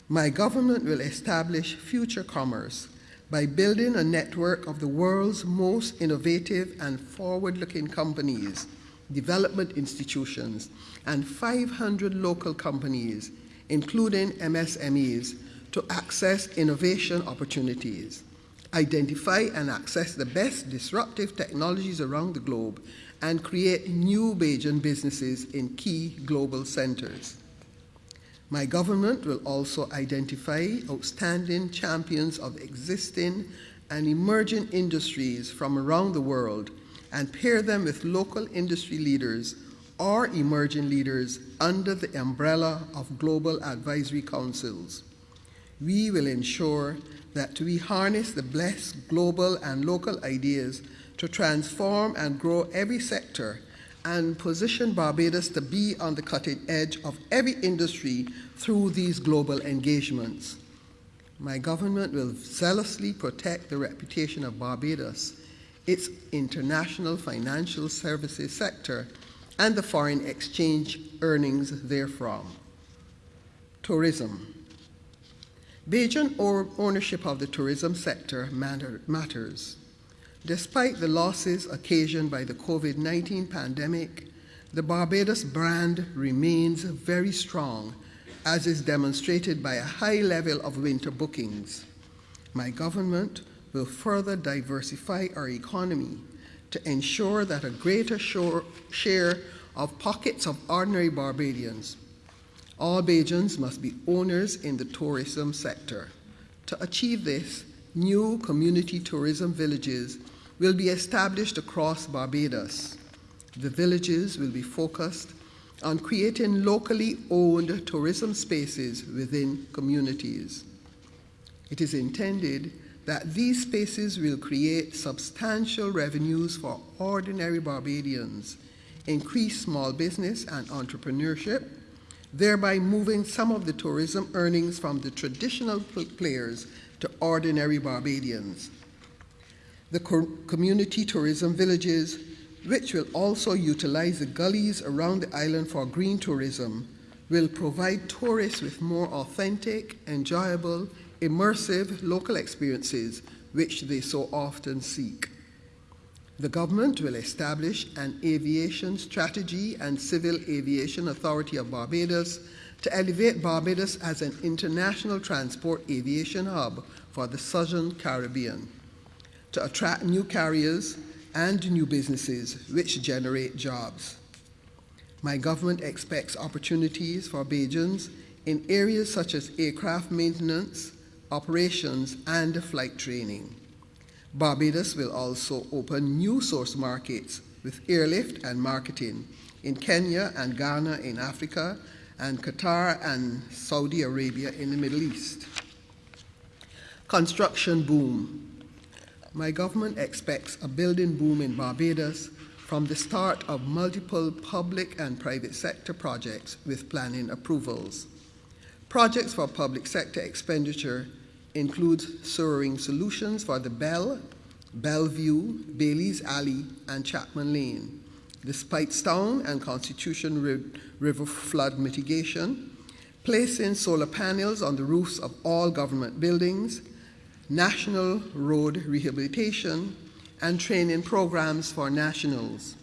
My government will establish future commerce by building a network of the world's most innovative and forward looking companies, development institutions, and 500 local companies, including MSMEs, to access innovation opportunities, identify and access the best disruptive technologies around the globe, and create new Bajan businesses in key global centers. My government will also identify outstanding champions of existing and emerging industries from around the world and pair them with local industry leaders or emerging leaders under the umbrella of global advisory councils. We will ensure that we harness the blessed global and local ideas to transform and grow every sector and position Barbados to be on the cutting edge of every industry through these global engagements. My government will zealously protect the reputation of Barbados, its international financial services sector, and the foreign exchange earnings therefrom. Tourism. Bajan ownership of the tourism sector matter, matters. Despite the losses occasioned by the COVID 19 pandemic, The Barbados brand remains very strong, as is demonstrated by a high level of winter bookings. My government will further diversify our economy to ensure that a greater share of pockets of ordinary Barbadians. All Bajans must be owners in the tourism sector. To achieve this, new community tourism villages will be established across Barbados. The villages will be focused on creating locally owned tourism spaces within communities. It is intended that these spaces will create substantial revenues for ordinary Barbadians, increase small business and entrepreneurship, thereby moving some of the tourism earnings from the traditional players to ordinary Barbadians. The co community tourism villages, which will also utilize the gullies around the island for green tourism, will provide tourists with more authentic, enjoyable, immersive local experiences which they so often seek. The government will establish an aviation strategy and civil aviation authority of Barbados to elevate Barbados as an international transport aviation hub for the Southern Caribbean, to attract new carriers and new businesses which generate jobs. My government expects opportunities for Bajans in areas such as aircraft maintenance, operations, and flight training. Barbados will also open new source markets with airlift and marketing in Kenya and Ghana in Africa, and Qatar and Saudi Arabia in the Middle East. Construction boom. My government expects a building boom in Barbados from the start of multiple public and private sector projects with planning approvals. Projects for public sector expenditure includes soaring solutions for the Bell, Bellevue, Bailey's Alley, and Chapman Lane, the Speightstown and Constitution River flood mitigation, placing solar panels on the roofs of all government buildings, national road rehabilitation, and training programs for nationals.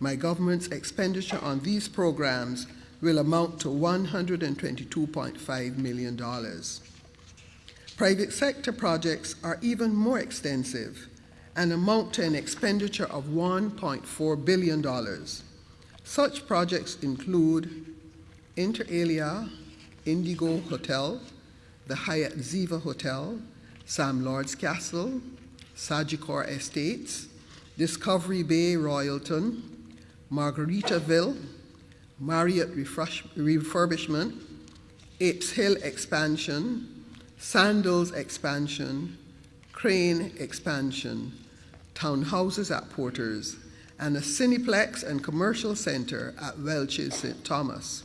My government's expenditure on these programs will amount to $122.5 million. Private sector projects are even more extensive and amount to an expenditure of $1.4 billion. Such projects include Inter Alia, Indigo Hotel, the Hyatt Ziva Hotel, Sam Lord's Castle, Sagicor Estates, Discovery Bay Royalton, Margaritaville, Marriott Refurbishment, Apes Hill Expansion, Sandals expansion, Crane expansion, townhouses at Porters, and a Cineplex and commercial center at Welches St. Thomas.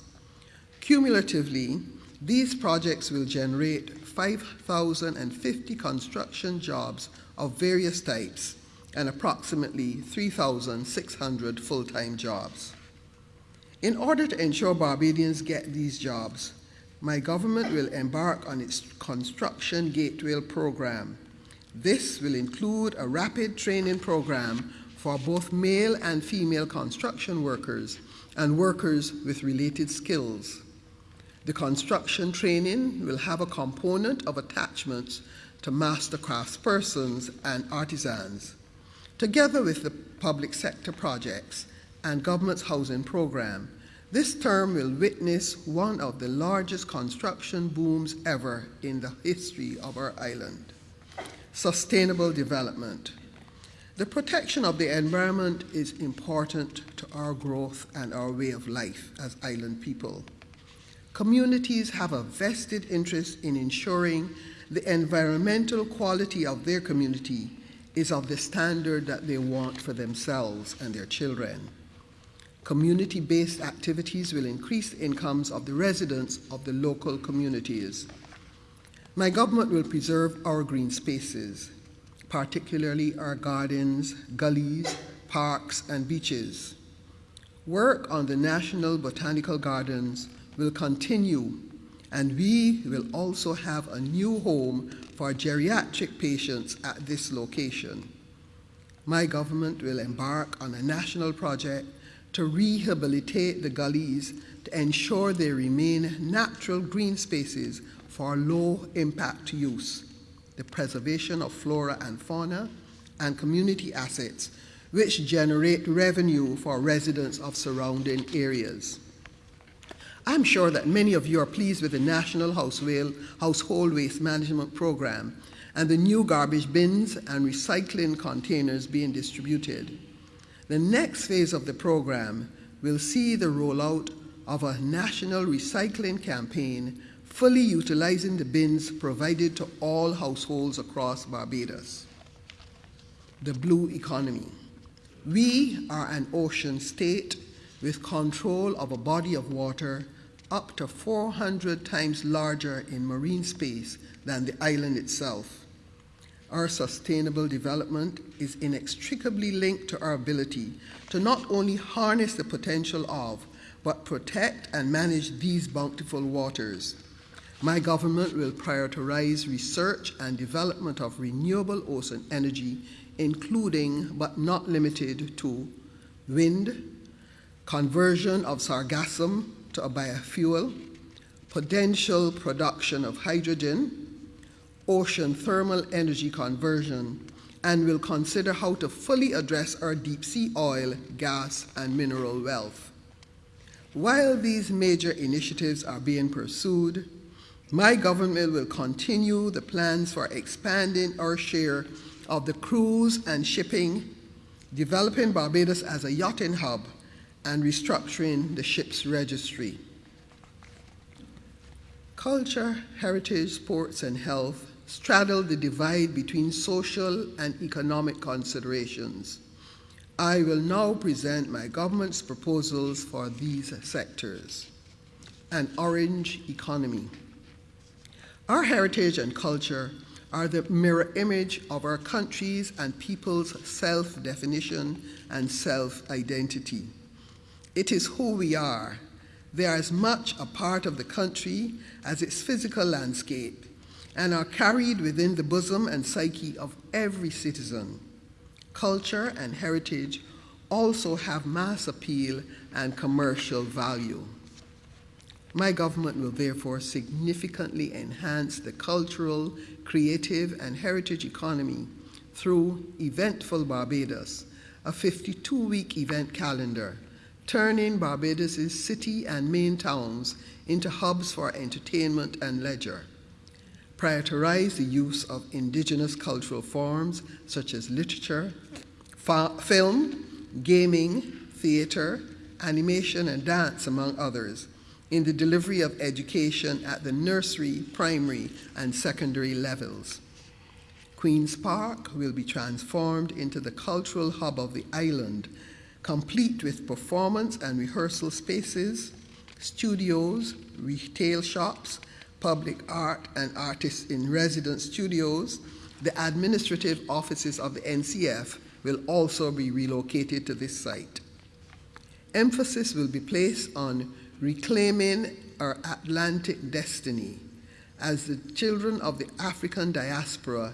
Cumulatively, these projects will generate 5,050 construction jobs of various types and approximately 3,600 full-time jobs. In order to ensure Barbadians get these jobs, my government will embark on its Construction Gateway program. This will include a rapid training program for both male and female construction workers and workers with related skills. The construction training will have a component of attachments to master craftspersons and artisans, together with the public sector projects and government's housing program this term will witness one of the largest construction booms ever in the history of our island. Sustainable development. The protection of the environment is important to our growth and our way of life as island people. Communities have a vested interest in ensuring the environmental quality of their community is of the standard that they want for themselves and their children. Community-based activities will increase the incomes of the residents of the local communities. My government will preserve our green spaces, particularly our gardens, gullies, parks, and beaches. Work on the National Botanical Gardens will continue, and we will also have a new home for geriatric patients at this location. My government will embark on a national project to rehabilitate the gullies to ensure they remain natural green spaces for low impact use, the preservation of flora and fauna, and community assets which generate revenue for residents of surrounding areas. I'm sure that many of you are pleased with the National Household Waste Management Program and the new garbage bins and recycling containers being distributed. The next phase of the program will see the rollout of a national recycling campaign fully utilizing the bins provided to all households across Barbados. The blue economy. We are an ocean state with control of a body of water up to 400 times larger in marine space than the island itself. Our sustainable development is inextricably linked to our ability to not only harness the potential of, but protect and manage these bountiful waters. My government will prioritize research and development of renewable ocean energy, including but not limited to wind, conversion of sargassum to a biofuel, potential production of hydrogen, ocean thermal energy conversion, and will consider how to fully address our deep sea oil, gas, and mineral wealth. While these major initiatives are being pursued, my government will continue the plans for expanding our share of the cruise and shipping, developing Barbados as a yachting hub, and restructuring the ship's registry. Culture, heritage, sports, and health straddle the divide between social and economic considerations. I will now present my government's proposals for these sectors. An orange economy. Our heritage and culture are the mirror image of our country's and people's self definition and self identity. It is who we are. They are as much a part of the country as its physical landscape and are carried within the bosom and psyche of every citizen. Culture and heritage also have mass appeal and commercial value. My government will therefore significantly enhance the cultural, creative, and heritage economy through Eventful Barbados, a 52 week event calendar, turning Barbados' city and main towns into hubs for entertainment and leisure prioritize the use of indigenous cultural forms such as literature, film, gaming, theater, animation, and dance, among others, in the delivery of education at the nursery, primary, and secondary levels. Queen's Park will be transformed into the cultural hub of the island, complete with performance and rehearsal spaces, studios, retail shops, public art and artists in residence studios, the administrative offices of the NCF will also be relocated to this site. Emphasis will be placed on reclaiming our Atlantic destiny as the children of the African diaspora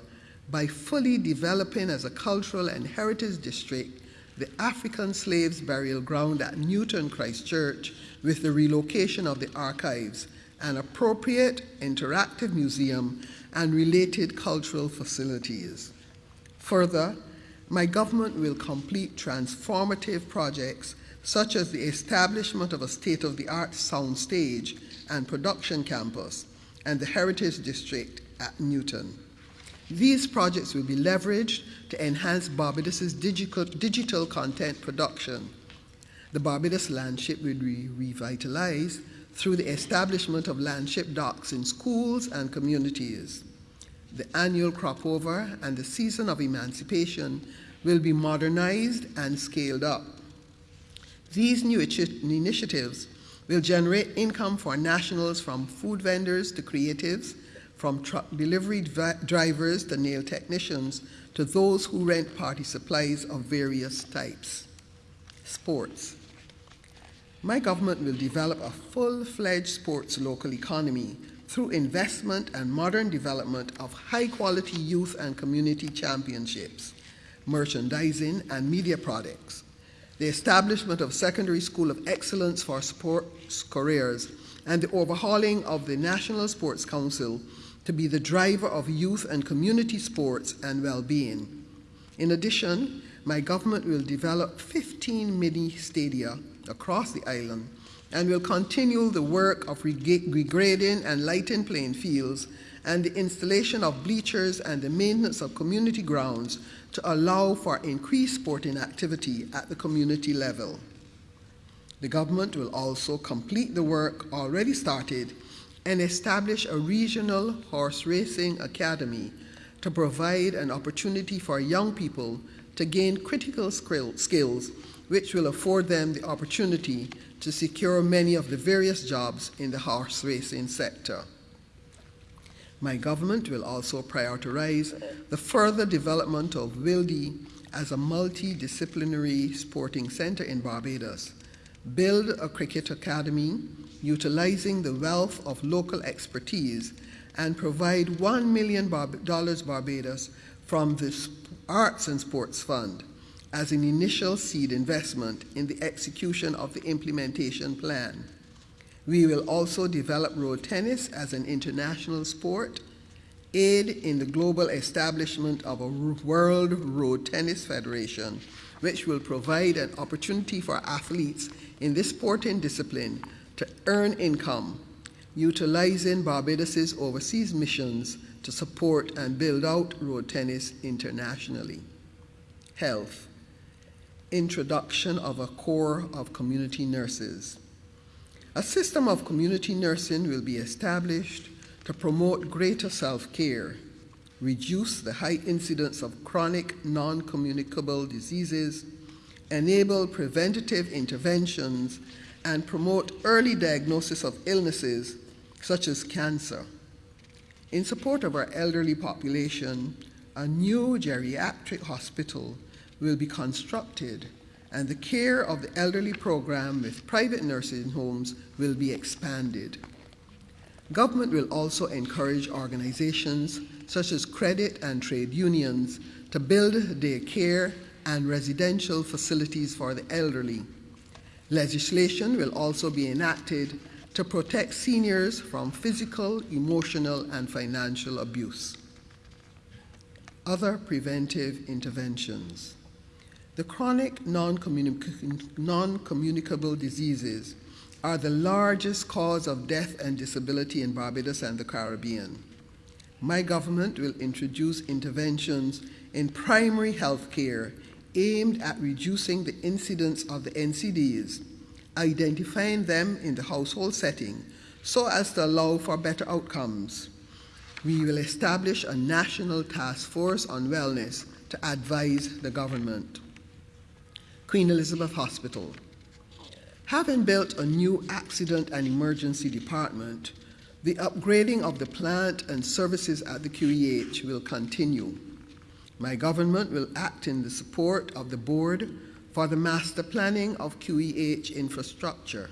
by fully developing as a cultural and heritage district the African slaves burial ground at Newton Christchurch with the relocation of the archives an appropriate interactive museum, and related cultural facilities. Further, my government will complete transformative projects such as the establishment of a state of the art soundstage and production campus and the Heritage District at Newton. These projects will be leveraged to enhance Barbados' digital, digital content production. The Barbados Landship will be revitalized through the establishment of landship docks in schools and communities. The annual crop over and the season of emancipation will be modernized and scaled up. These new initiatives will generate income for nationals from food vendors to creatives, from truck delivery drivers to nail technicians, to those who rent party supplies of various types. Sports. My government will develop a full fledged sports local economy through investment and modern development of high quality youth and community championships, merchandising, and media products. the establishment of Secondary School of Excellence for Sports Careers, and the overhauling of the National Sports Council to be the driver of youth and community sports and well-being. In addition, my government will develop 15 mini stadia across the island and will continue the work of regrading and lighting playing fields and the installation of bleachers and the maintenance of community grounds to allow for increased sporting activity at the community level. The government will also complete the work already started and establish a regional horse racing academy to provide an opportunity for young people to gain critical skills which will afford them the opportunity to secure many of the various jobs in the horse racing sector. My government will also prioritize the further development of Wildey as a multidisciplinary sporting center in Barbados, build a cricket academy utilizing the wealth of local expertise, and provide $1 million Barbados from the Arts and Sports Fund as an initial seed investment in the execution of the implementation plan. We will also develop road tennis as an international sport, aid in the global establishment of a World Road Tennis Federation, which will provide an opportunity for athletes in this sporting discipline to earn income, utilizing Barbados's overseas missions to support and build out road tennis internationally. Health introduction of a corps of community nurses. A system of community nursing will be established to promote greater self-care, reduce the high incidence of chronic non-communicable diseases, enable preventative interventions, and promote early diagnosis of illnesses such as cancer. In support of our elderly population, a new geriatric hospital will be constructed and the care of the elderly program with private nursing homes will be expanded. Government will also encourage organizations such as credit and trade unions to build daycare and residential facilities for the elderly. Legislation will also be enacted to protect seniors from physical, emotional, and financial abuse. Other preventive interventions. The chronic non-communicable diseases are the largest cause of death and disability in Barbados and the Caribbean. My government will introduce interventions in primary health care aimed at reducing the incidence of the NCDs, identifying them in the household setting so as to allow for better outcomes. We will establish a national task force on wellness to advise the government. Queen Elizabeth Hospital. Having built a new accident and emergency department, the upgrading of the plant and services at the QEH will continue. My government will act in the support of the board for the master planning of QEH infrastructure.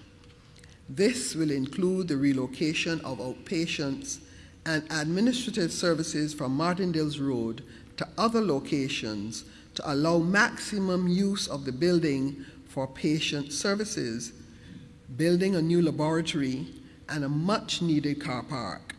This will include the relocation of outpatients and administrative services from Martindale's Road to other locations to allow maximum use of the building for patient services, building a new laboratory, and a much needed car park.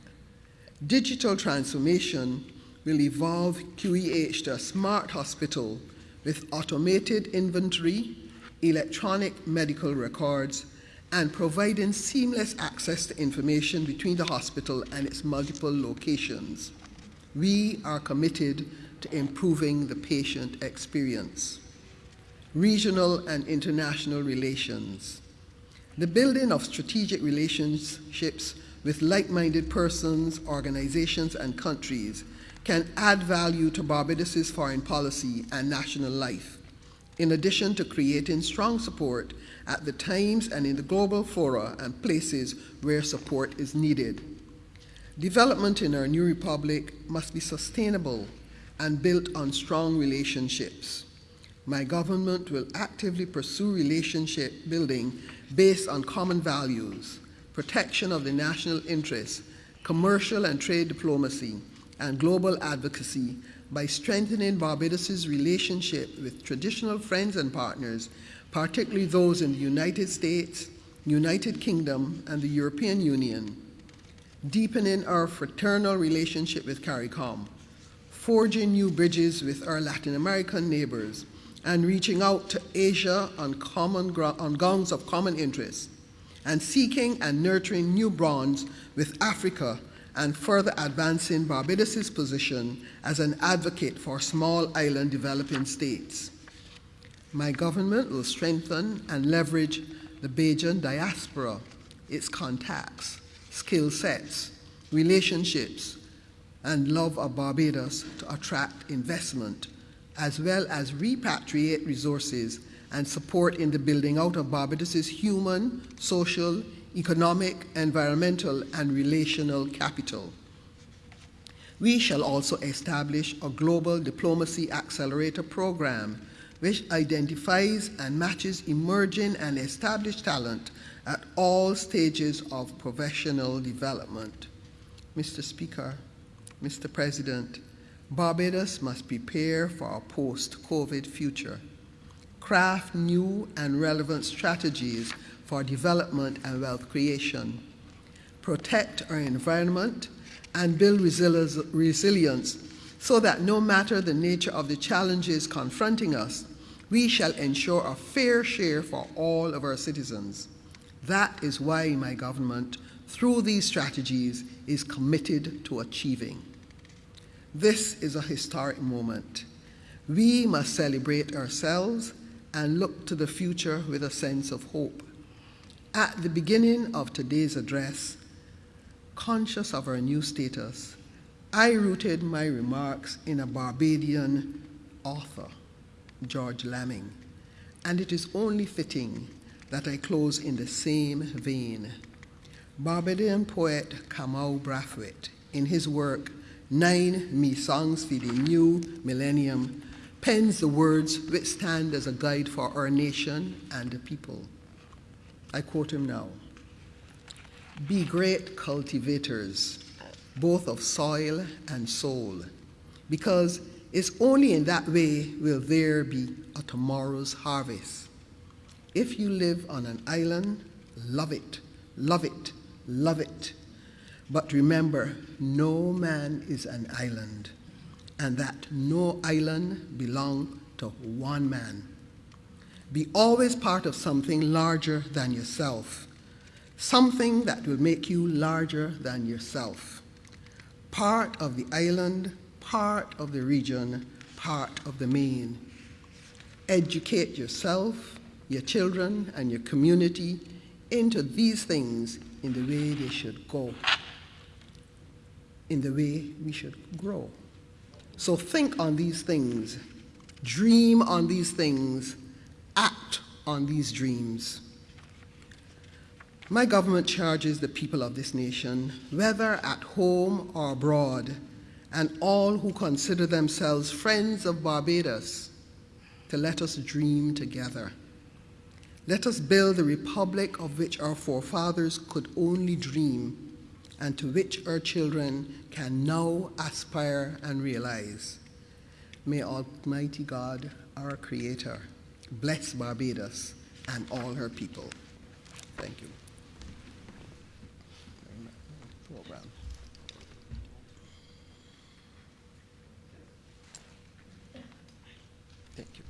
Digital transformation will evolve QEH to a smart hospital with automated inventory, electronic medical records, and providing seamless access to information between the hospital and its multiple locations. We are committed to improving the patient experience. Regional and international relations. The building of strategic relationships with like-minded persons, organizations, and countries can add value to Barbados's foreign policy and national life, in addition to creating strong support at the times and in the global fora and places where support is needed. Development in our new republic must be sustainable and built on strong relationships. My government will actively pursue relationship building based on common values, protection of the national interests, commercial and trade diplomacy, and global advocacy by strengthening Barbados's relationship with traditional friends and partners particularly those in the United States, United Kingdom, and the European Union, deepening our fraternal relationship with CARICOM, forging new bridges with our Latin American neighbors, and reaching out to Asia on, common on grounds of common interest, and seeking and nurturing new bonds with Africa and further advancing Barbados' position as an advocate for small island developing states. My government will strengthen and leverage the Bajan diaspora, its contacts, skill sets, relationships, and love of Barbados to attract investment, as well as repatriate resources and support in the building out of Barbados' human, social, economic, environmental, and relational capital. We shall also establish a global diplomacy accelerator program which identifies and matches emerging and established talent at all stages of professional development. Mr. Speaker, Mr. President, Barbados must prepare for a post COVID future, craft new and relevant strategies for development and wealth creation, protect our environment, and build resilience so that no matter the nature of the challenges confronting us, we shall ensure a fair share for all of our citizens. That is why my government, through these strategies, is committed to achieving. This is a historic moment. We must celebrate ourselves and look to the future with a sense of hope. At the beginning of today's address, conscious of our new status, I rooted my remarks in a Barbadian author, George Lamming, and it is only fitting that I close in the same vein. Barbadian poet Kamau Brathwaite, in his work Nine Me Songs for the New Millennium, pens the words which stand as a guide for our nation and the people. I quote him now Be great cultivators, both of soil and soul, because it's only in that way will there be a tomorrow's harvest. If you live on an island, love it, love it, love it. But remember, no man is an island, and that no island belong to one man. Be always part of something larger than yourself, something that will make you larger than yourself. Part of the island, part of the region, part of the main. Educate yourself, your children, and your community into these things in the way they should go, in the way we should grow. So think on these things, dream on these things, act on these dreams. My government charges the people of this nation, whether at home or abroad, and all who consider themselves friends of Barbados, to let us dream together. Let us build the republic of which our forefathers could only dream, and to which our children can now aspire and realize. May Almighty God, our Creator, bless Barbados and all her people. Thank you. Program. Thank you.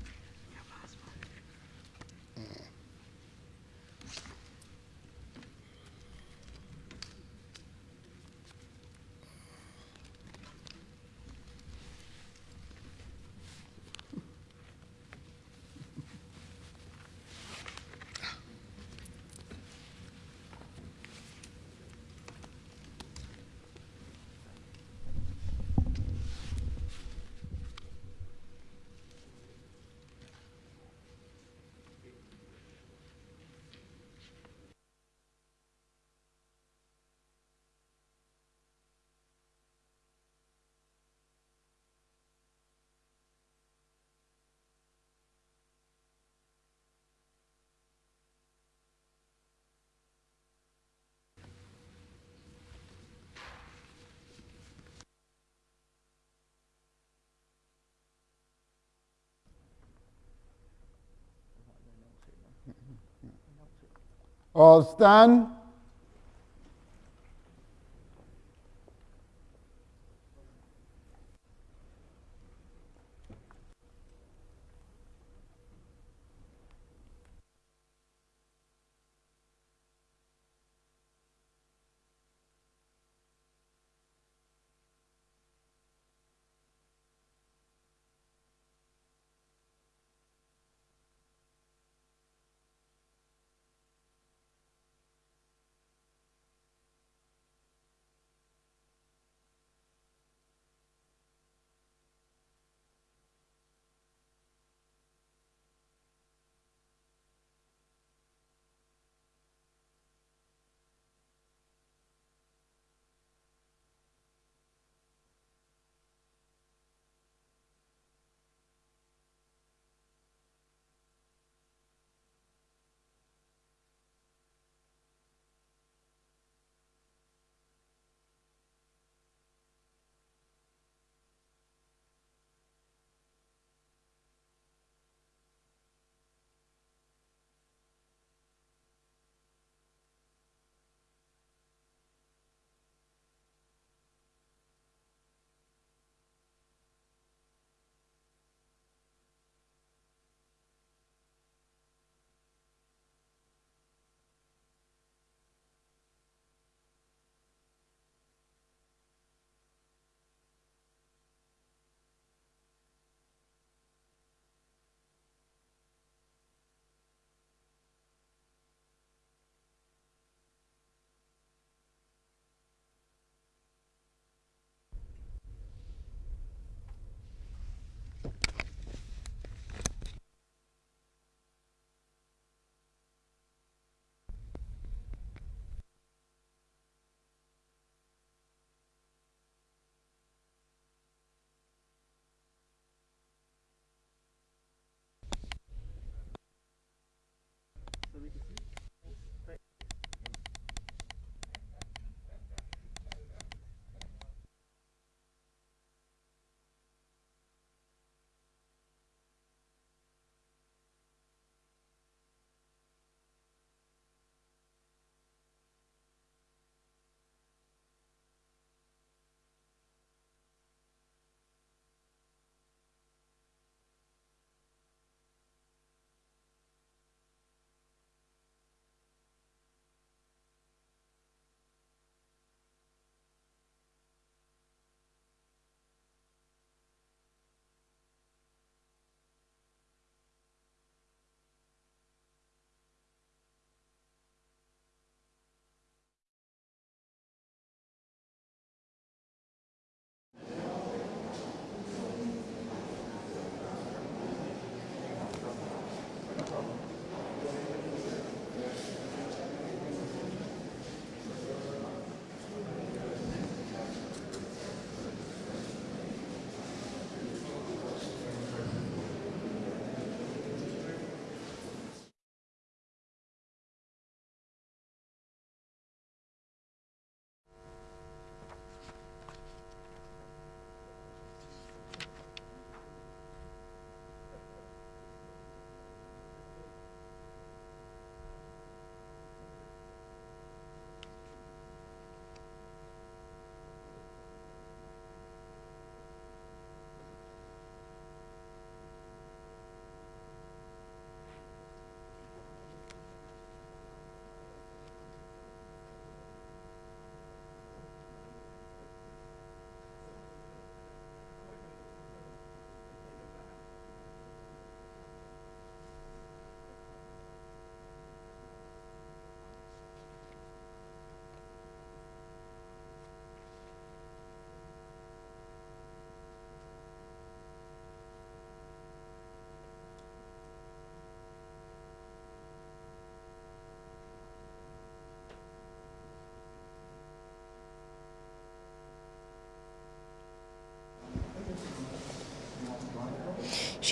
All stand.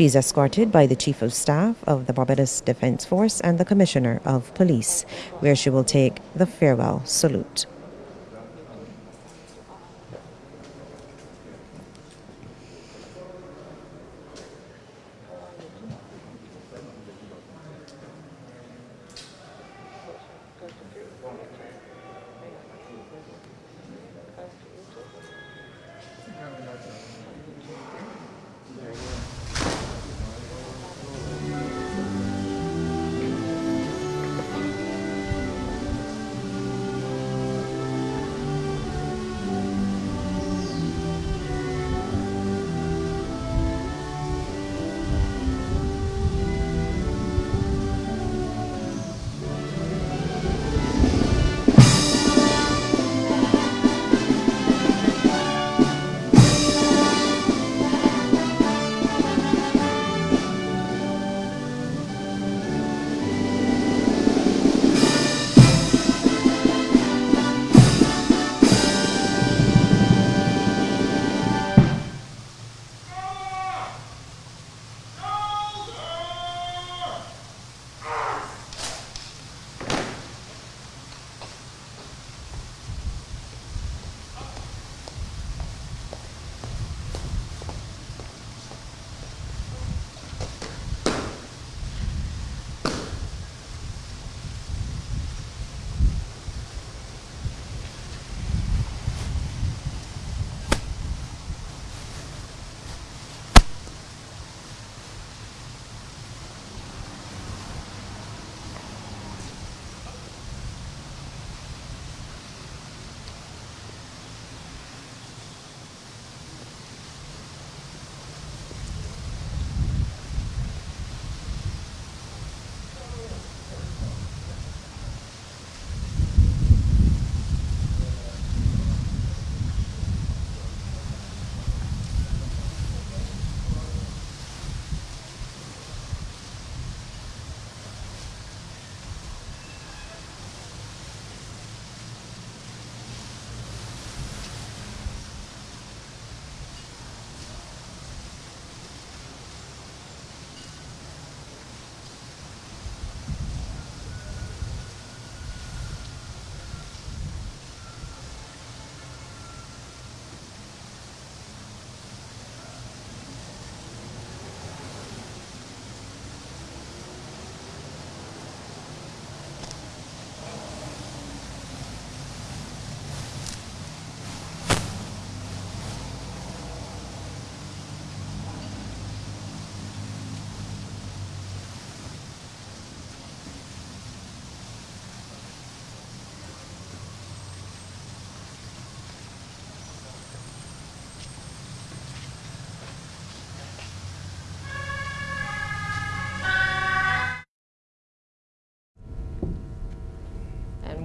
She's escorted by the Chief of Staff of the Barbados Defense Force and the Commissioner of Police, where she will take the farewell salute.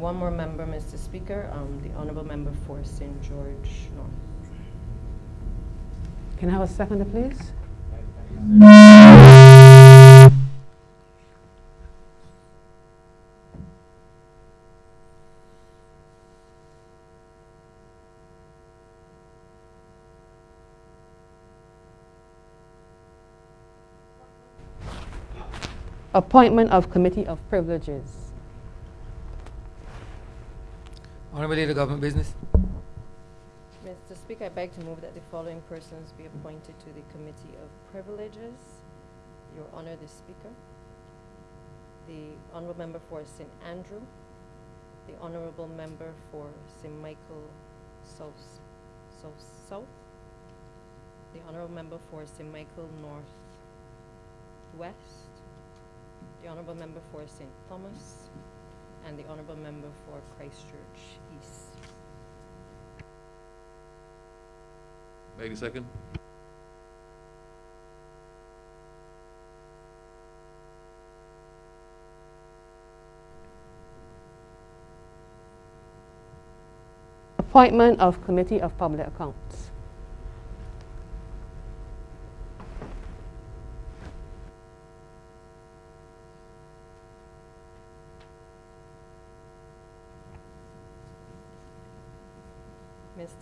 One more member, Mr. Speaker, um, the honorable member for St. George North. Can I have a second, please? Appointment of Committee of Privileges. Honorable Leader, Government Business. Mr. Speaker, I beg to move that the following persons be appointed to the Committee of Privileges. Your Honor, the Speaker. The Honorable Member for St. Andrew. The Honorable Member for St. Michael South. The Honorable Member for St. Michael North West. The Honorable Member for St. Thomas. And the Honorable Member for Christchurch East. Beg a second. Appointment of Committee of Public Accounts.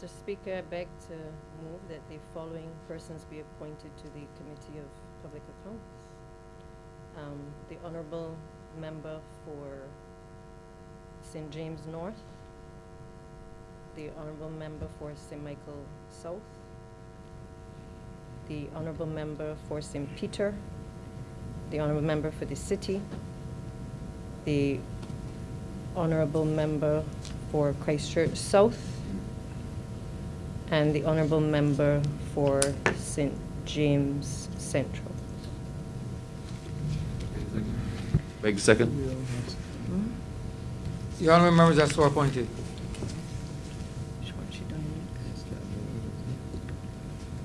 Mr. Speaker, I beg to move that the following persons be appointed to the Committee of Public Accounts. Um, the Honorable Member for St. James North, the Honorable Member for St. Michael South, the Honorable Member for St. Peter, the Honorable Member for the City, the honorable member for Christchurch South and the honorable member for St. James Central. Beg the second. The honorable members are so appointed.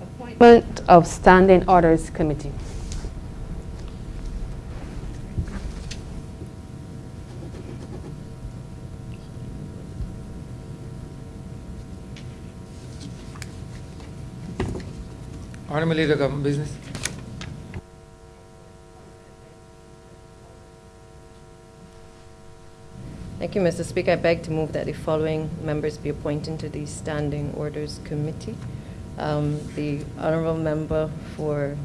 Appointment of Standing Orders Committee. Honorable Leader Government Business. Thank you, Mr. Speaker. I beg to move that the following members be appointed to the Standing Orders Committee. Um, The honorable member for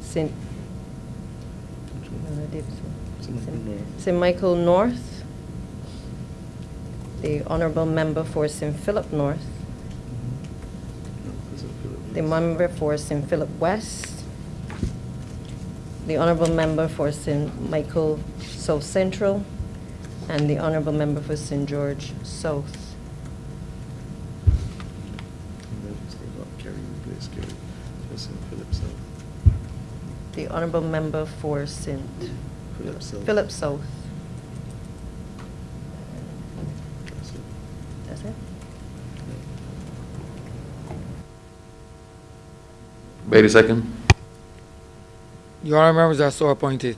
St. St. Michael North, the honorable member for St. Philip North, the member for St. Philip West, the honorable member for St. Michael South Central, and the honorable member for St. George South. The honorable member for St. Philip South. That's it? Beg the second. The honorable members are so appointed.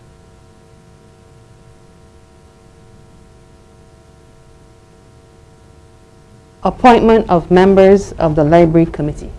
Appointment of members of the Library Committee.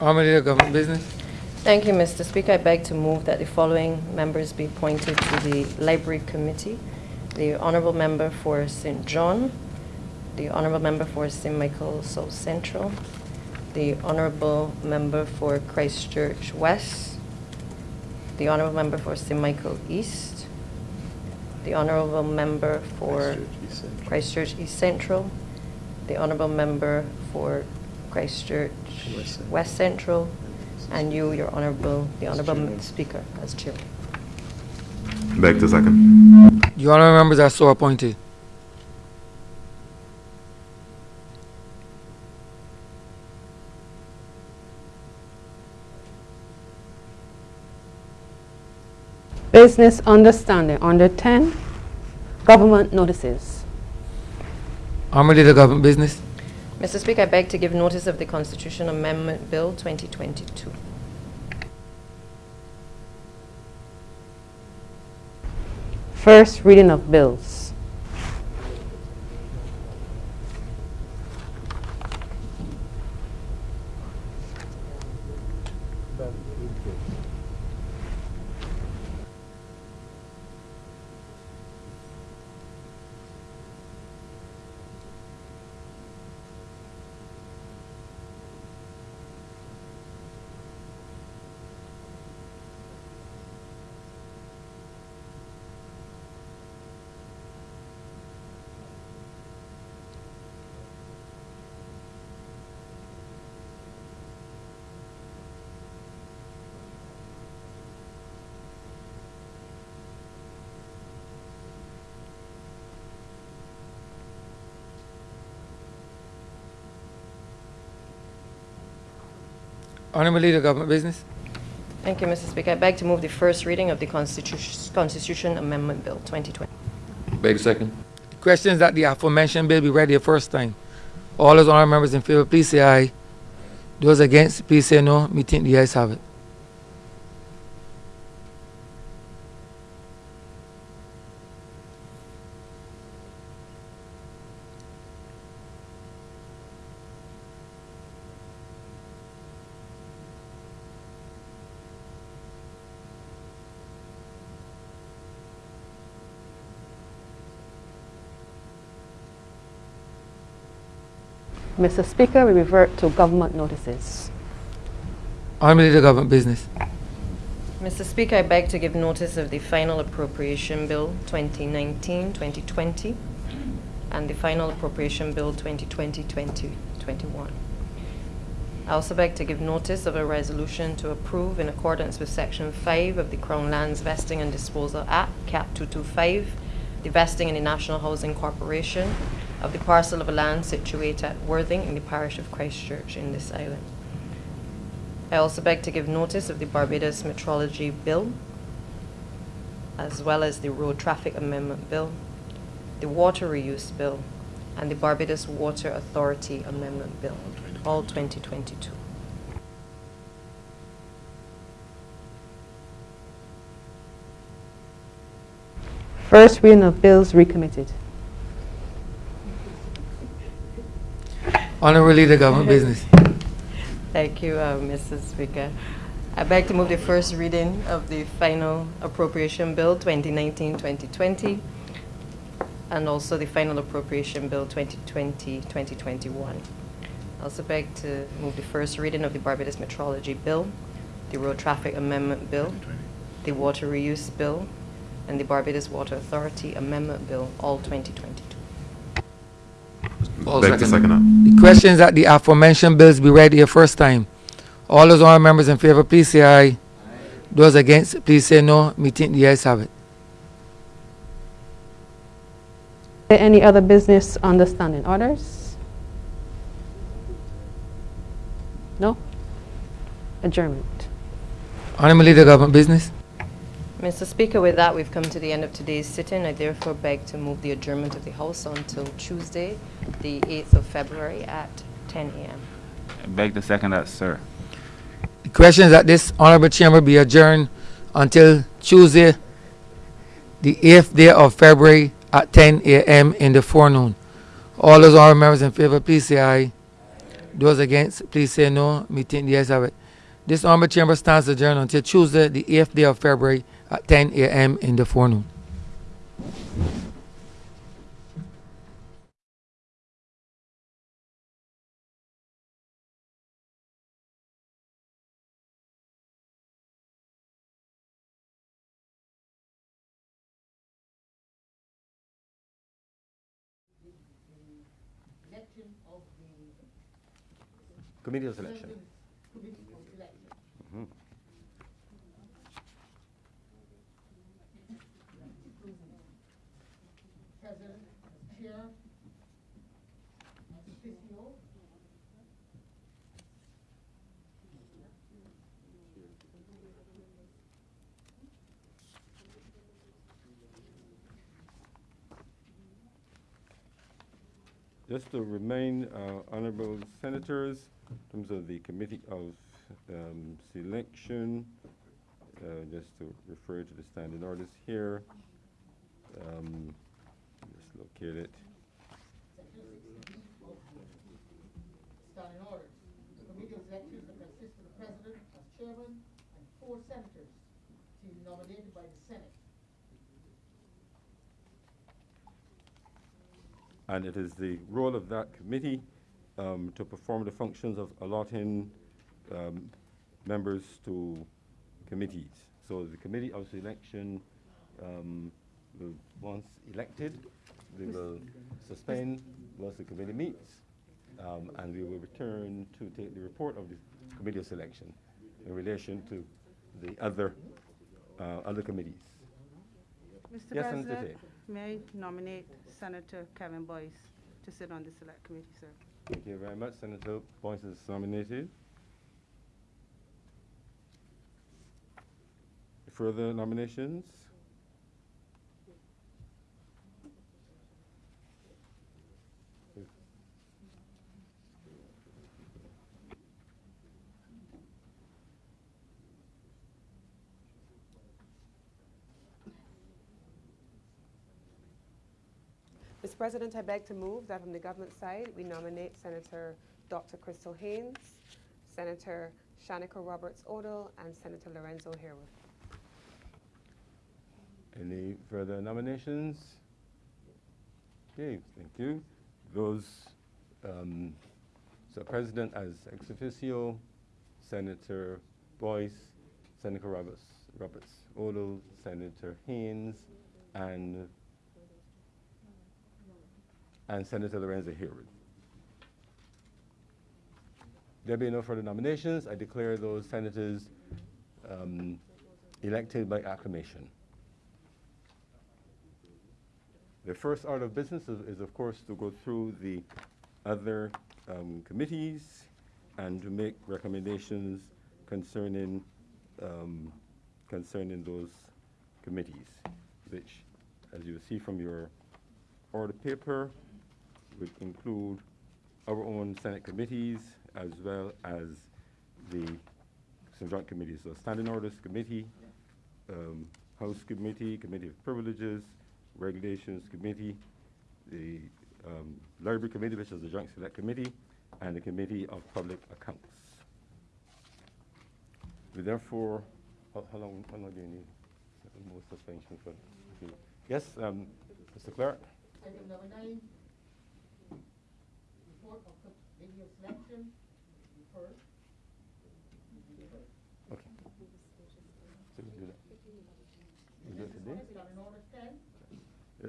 Honorable Leader of Government Business. Thank you, Mr. Speaker. I beg to move that the following members be appointed to the Library Committee. The honorable member for St. John, the honorable member for St. Michael South Central, the honorable member for Christchurch West, the honorable member for St. Michael East, the honorable member for Christchurch East Central, the honorable member for Christchurch West Central, and you, your honorable, the honorable speaker as chair. Beg to second. The honorable members are so appointed. Business understanding. Under 10, government notices. Honorable Leader of Government Business. Mr. Speaker, I beg to give notice of the Constitution Amendment Bill 2022. First reading of bills. Honorable Leader of Government Business. Thank you, Mr. Speaker. I beg to move the first reading of the Constitution Constitution Amendment Bill 2020. Beg the second. The question is that the aforementioned bill be read the first time. All those honorable members in favor, please say aye. Those against, please say no. Me think the ayes have it. Mr. Speaker, we revert to government notices. Honorable Leader of Government Business. Mr. Speaker, I beg to give notice of the final appropriation bill 2019-2020 and the final appropriation bill 2020-2021. I also beg to give notice of a resolution to approve in accordance with Section 5 of the Crown Lands Vesting and Disposal Act, Cap 225, the vesting in the National Housing Corporation of the parcel of land situated at Worthing in the parish of Christchurch in this island. I also beg to give notice of the Barbados Metrology Bill, as well as the Road Traffic Amendment Bill, the Water Reuse Bill, and the Barbados Water Authority Amendment Bill, all 2022. First reading of bills recommitted. Honorable Leader, Government Business. Thank you, uh, Mr. Speaker. I beg to move the first reading of the final appropriation bill 2019-2020 and also the final appropriation bill 2020-2021. I also beg to move the first reading of the Barbados Metrology Bill, the Road Traffic Amendment Bill, the Water Reuse Bill, and the Barbados Water Authority Amendment Bill, all 2022. All Beg to second. second that. The questions that the aforementioned bills be read here first time. All those honorable members in favor, please say aye. Those against, please say no. Meeting the ayes have it. There Any other business on the standing orders? No? Adjournment. Honorable Leader, Government Business. Mr. Speaker, with that, we've come to the end of today's sitting. I therefore beg to move the adjournment of the House until Tuesday, the 8th of February at 10 a.m. I beg to second that, sir. The questions that this honorable chamber be adjourned until Tuesday, the 8th day of February at 10 a.m. in the forenoon. All those honorable members in favor, please say aye. Those against, please say no. Meeting the ayes have it. This honorable chamber stands adjourned until Tuesday, the 8th day of February at 10 a.m. in the forenoon. Committee of selection. Just to remain uh, honorable senators, in terms of the committee of um, selection, uh, just to refer to the standing orders here. Um, Just locate it. Standing orders. The committee of that consists of the president as chairman and four senators to be nominated by the Senate. And it is the role of that committee um, to perform the functions of allotting um, members to committees. So the committee of selection um, will, once elected, they will suspend once the committee meets, um, and we will return to take the report of the committee of selection in relation to the other, uh, other committees. Mr. Yes, President, may I nominate Senator Kevin Boyce to sit on the select committee, sir? Thank you very much. Senator Boyce is nominated. Further nominations? Mr. President, I beg to move that from the government side, we nominate Senator Dr. Crystal Haynes, Senator Shanika Roberts Odle, and Senator Lorenzo Harewood. Any further nominations? Okay, thank you. Those, um, so President as ex officio, Senator Boyce, Senator Roberts Roberts Odle, Senator Haynes, and and Senator Lorenzo Harewood. There being no further nominations, I declare those senators um, elected by acclamation. The first order of business is, is, of course, to go through the other um, committees and to make recommendations concerning um, concerning those committees, which, as you see from your order paper, would include our own Senate committees as well as the some joint committees. So Standing Orders Committee, um, House Committee, Committee of Privileges, Regulations Committee, the um, Library Committee, which is the Joint Select Committee, and the Committee of Public Accounts. We therefore, how, how long, how long do you need? More suspension for, yes, um, Mr. Clerk? Item number nine, report of selection, first. Okay. So we do that. We do it today? We got an order ten. Yeah.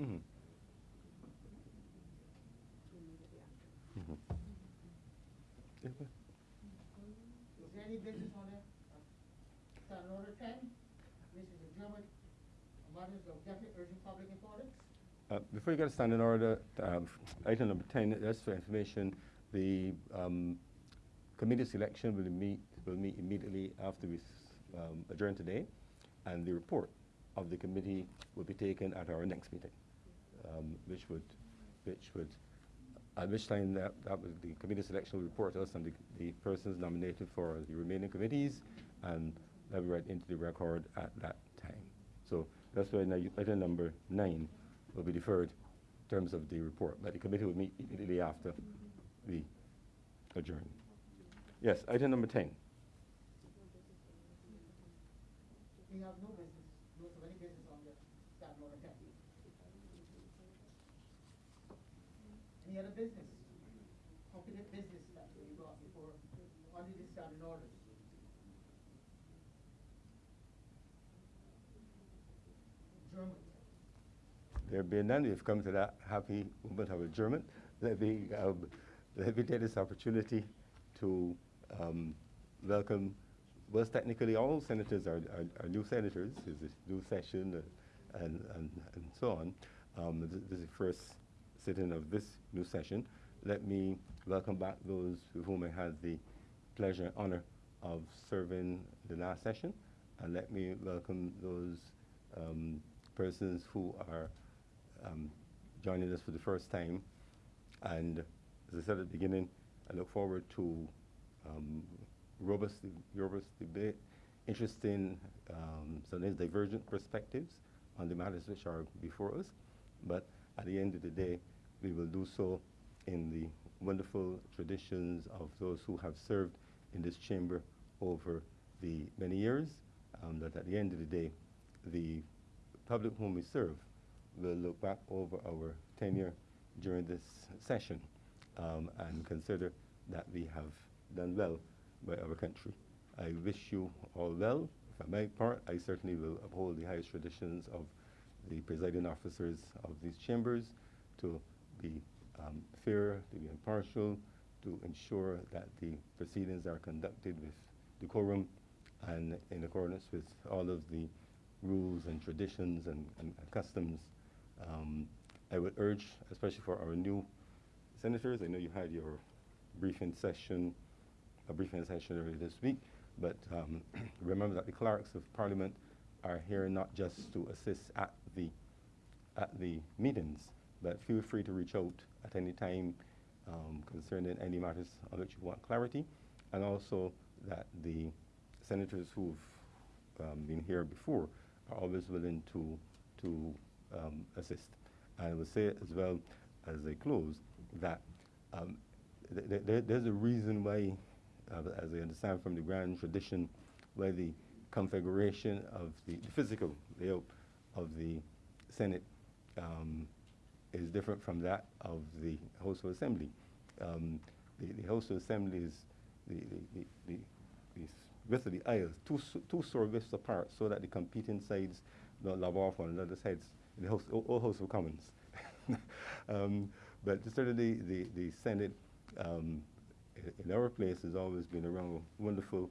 Mhm. Mhm. Ahead. Is there any business on? Standing order ten, this is a German, matters of definite urgent public importance. Uh, Before you get a standing order, um, item number 10, that's for information. The um, committee selection will meet, will meet immediately after we um, adjourn today, and the report of the committee will be taken at our next meeting, um, which would, which would, at which time that, that was, the committee selection will report to us on the, the persons nominated for the remaining committees, and that be read into the record at that time. So that's why item number nine will be deferred in terms of the report, but the committee will meet immediately after we adjourn. Yes, item number 10. We have no business, no of any business on the standing order ten. Any other business? Competent business that we brought before, under the standing orders? German. There being none, we've come to that happy moment of adjournment. Let me, um, let me take this opportunity to um, welcome, well, technically all senators are, are, are new senators. It's a new session uh, and, and, and so on. Um, this, this is the first sitting of this new session. Let me welcome back those with whom I had the pleasure and honor of serving the last session. And let me welcome those um, persons who are um, joining us for the first time. And as I said at the beginning, I look forward to um, robust, robust debate, interesting, um, sometimes divergent perspectives on the matters which are before us. But at the end of the day, we will do so in the wonderful traditions of those who have served in this chamber over the many years, um, that at the end of the day, the public whom we serve will look back over our tenure during this session um, and consider that we have done well by our country. I wish you all well. For my part, I certainly will uphold the highest traditions of the presiding officers of these chambers to be um, fair, to be impartial, to ensure that the proceedings are conducted with decorum and in accordance with all of the rules and traditions and, and, and customs. Um, I would urge, especially for our new senators, I know you had your briefing session, a briefing session earlier this week, but um, remember that the clerks of parliament are here not just to assist at the, at the meetings, but feel free to reach out at any time um, concerning any matters on which you want clarity, and also that the senators who've um, been here before are always willing to to um, assist. And I will say as well as I close that um, th th there's a reason why, uh, as I understand from the grand tradition, why the configuration of the, the physical layout of the Senate um, is different from that of the House of Assembly. Um, the, the House of Assembly is the, the, the, the, width of the aisles, two, two widths apart, so that the competing sides don't lob off on another sides the House, old House of Commons. um, but certainly the, the Senate um, in our place has always been around a wonderful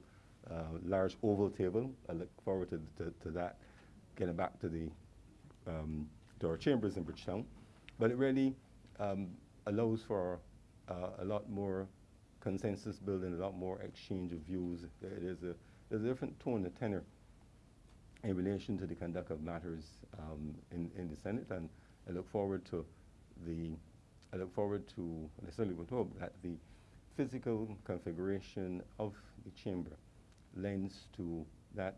uh, large oval table. I look forward to, to, to that, getting back to the um, to our chambers in Bridgetown. But it really um, allows for uh, a lot more consensus building, a lot more exchange of views. There- There's a, there's a different tone and tenor in relation to the conduct of matters um, in, in the Senate, and I look forward to the, I look forward to, I certainly would hope that the physical configuration of the chamber lends to that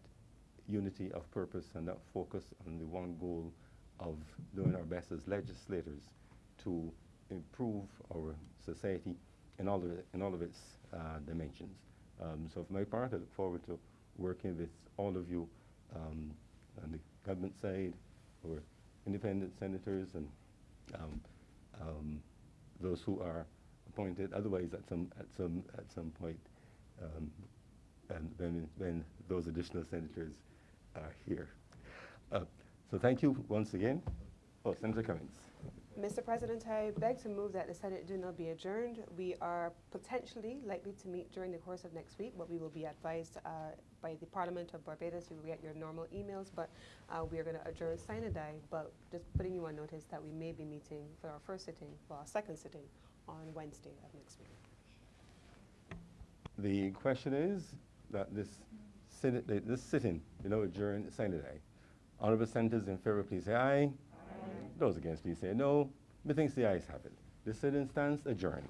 unity of purpose and that focus on the one goal of doing our best as legislators to improve our society in all of, it, in all of its uh, dimensions. Um, so for my part, I look forward to working with all of you um, on the government side, or independent senators and um, um, those who are appointed otherwise at some, at some, at some point, um, and when, when those additional senators are here. Uh, so thank you once again. Oh, Senator Cummins. Mr. President, I beg to move that the Senate do not be adjourned. We are potentially likely to meet during the course of next week, but we will be advised uh, by the Parliament of Barbados. You will get your normal emails, but uh, we are going to adjourn sine die, but just putting you on notice that we may be meeting for our first sitting, well, our second sitting on Wednesday of next week. The question is that this, this sitting, you know, adjourn sine die. Honorable senators in favor, please say aye. Those against, please say no. Methinks the ayes have it. The sitting stands adjourned.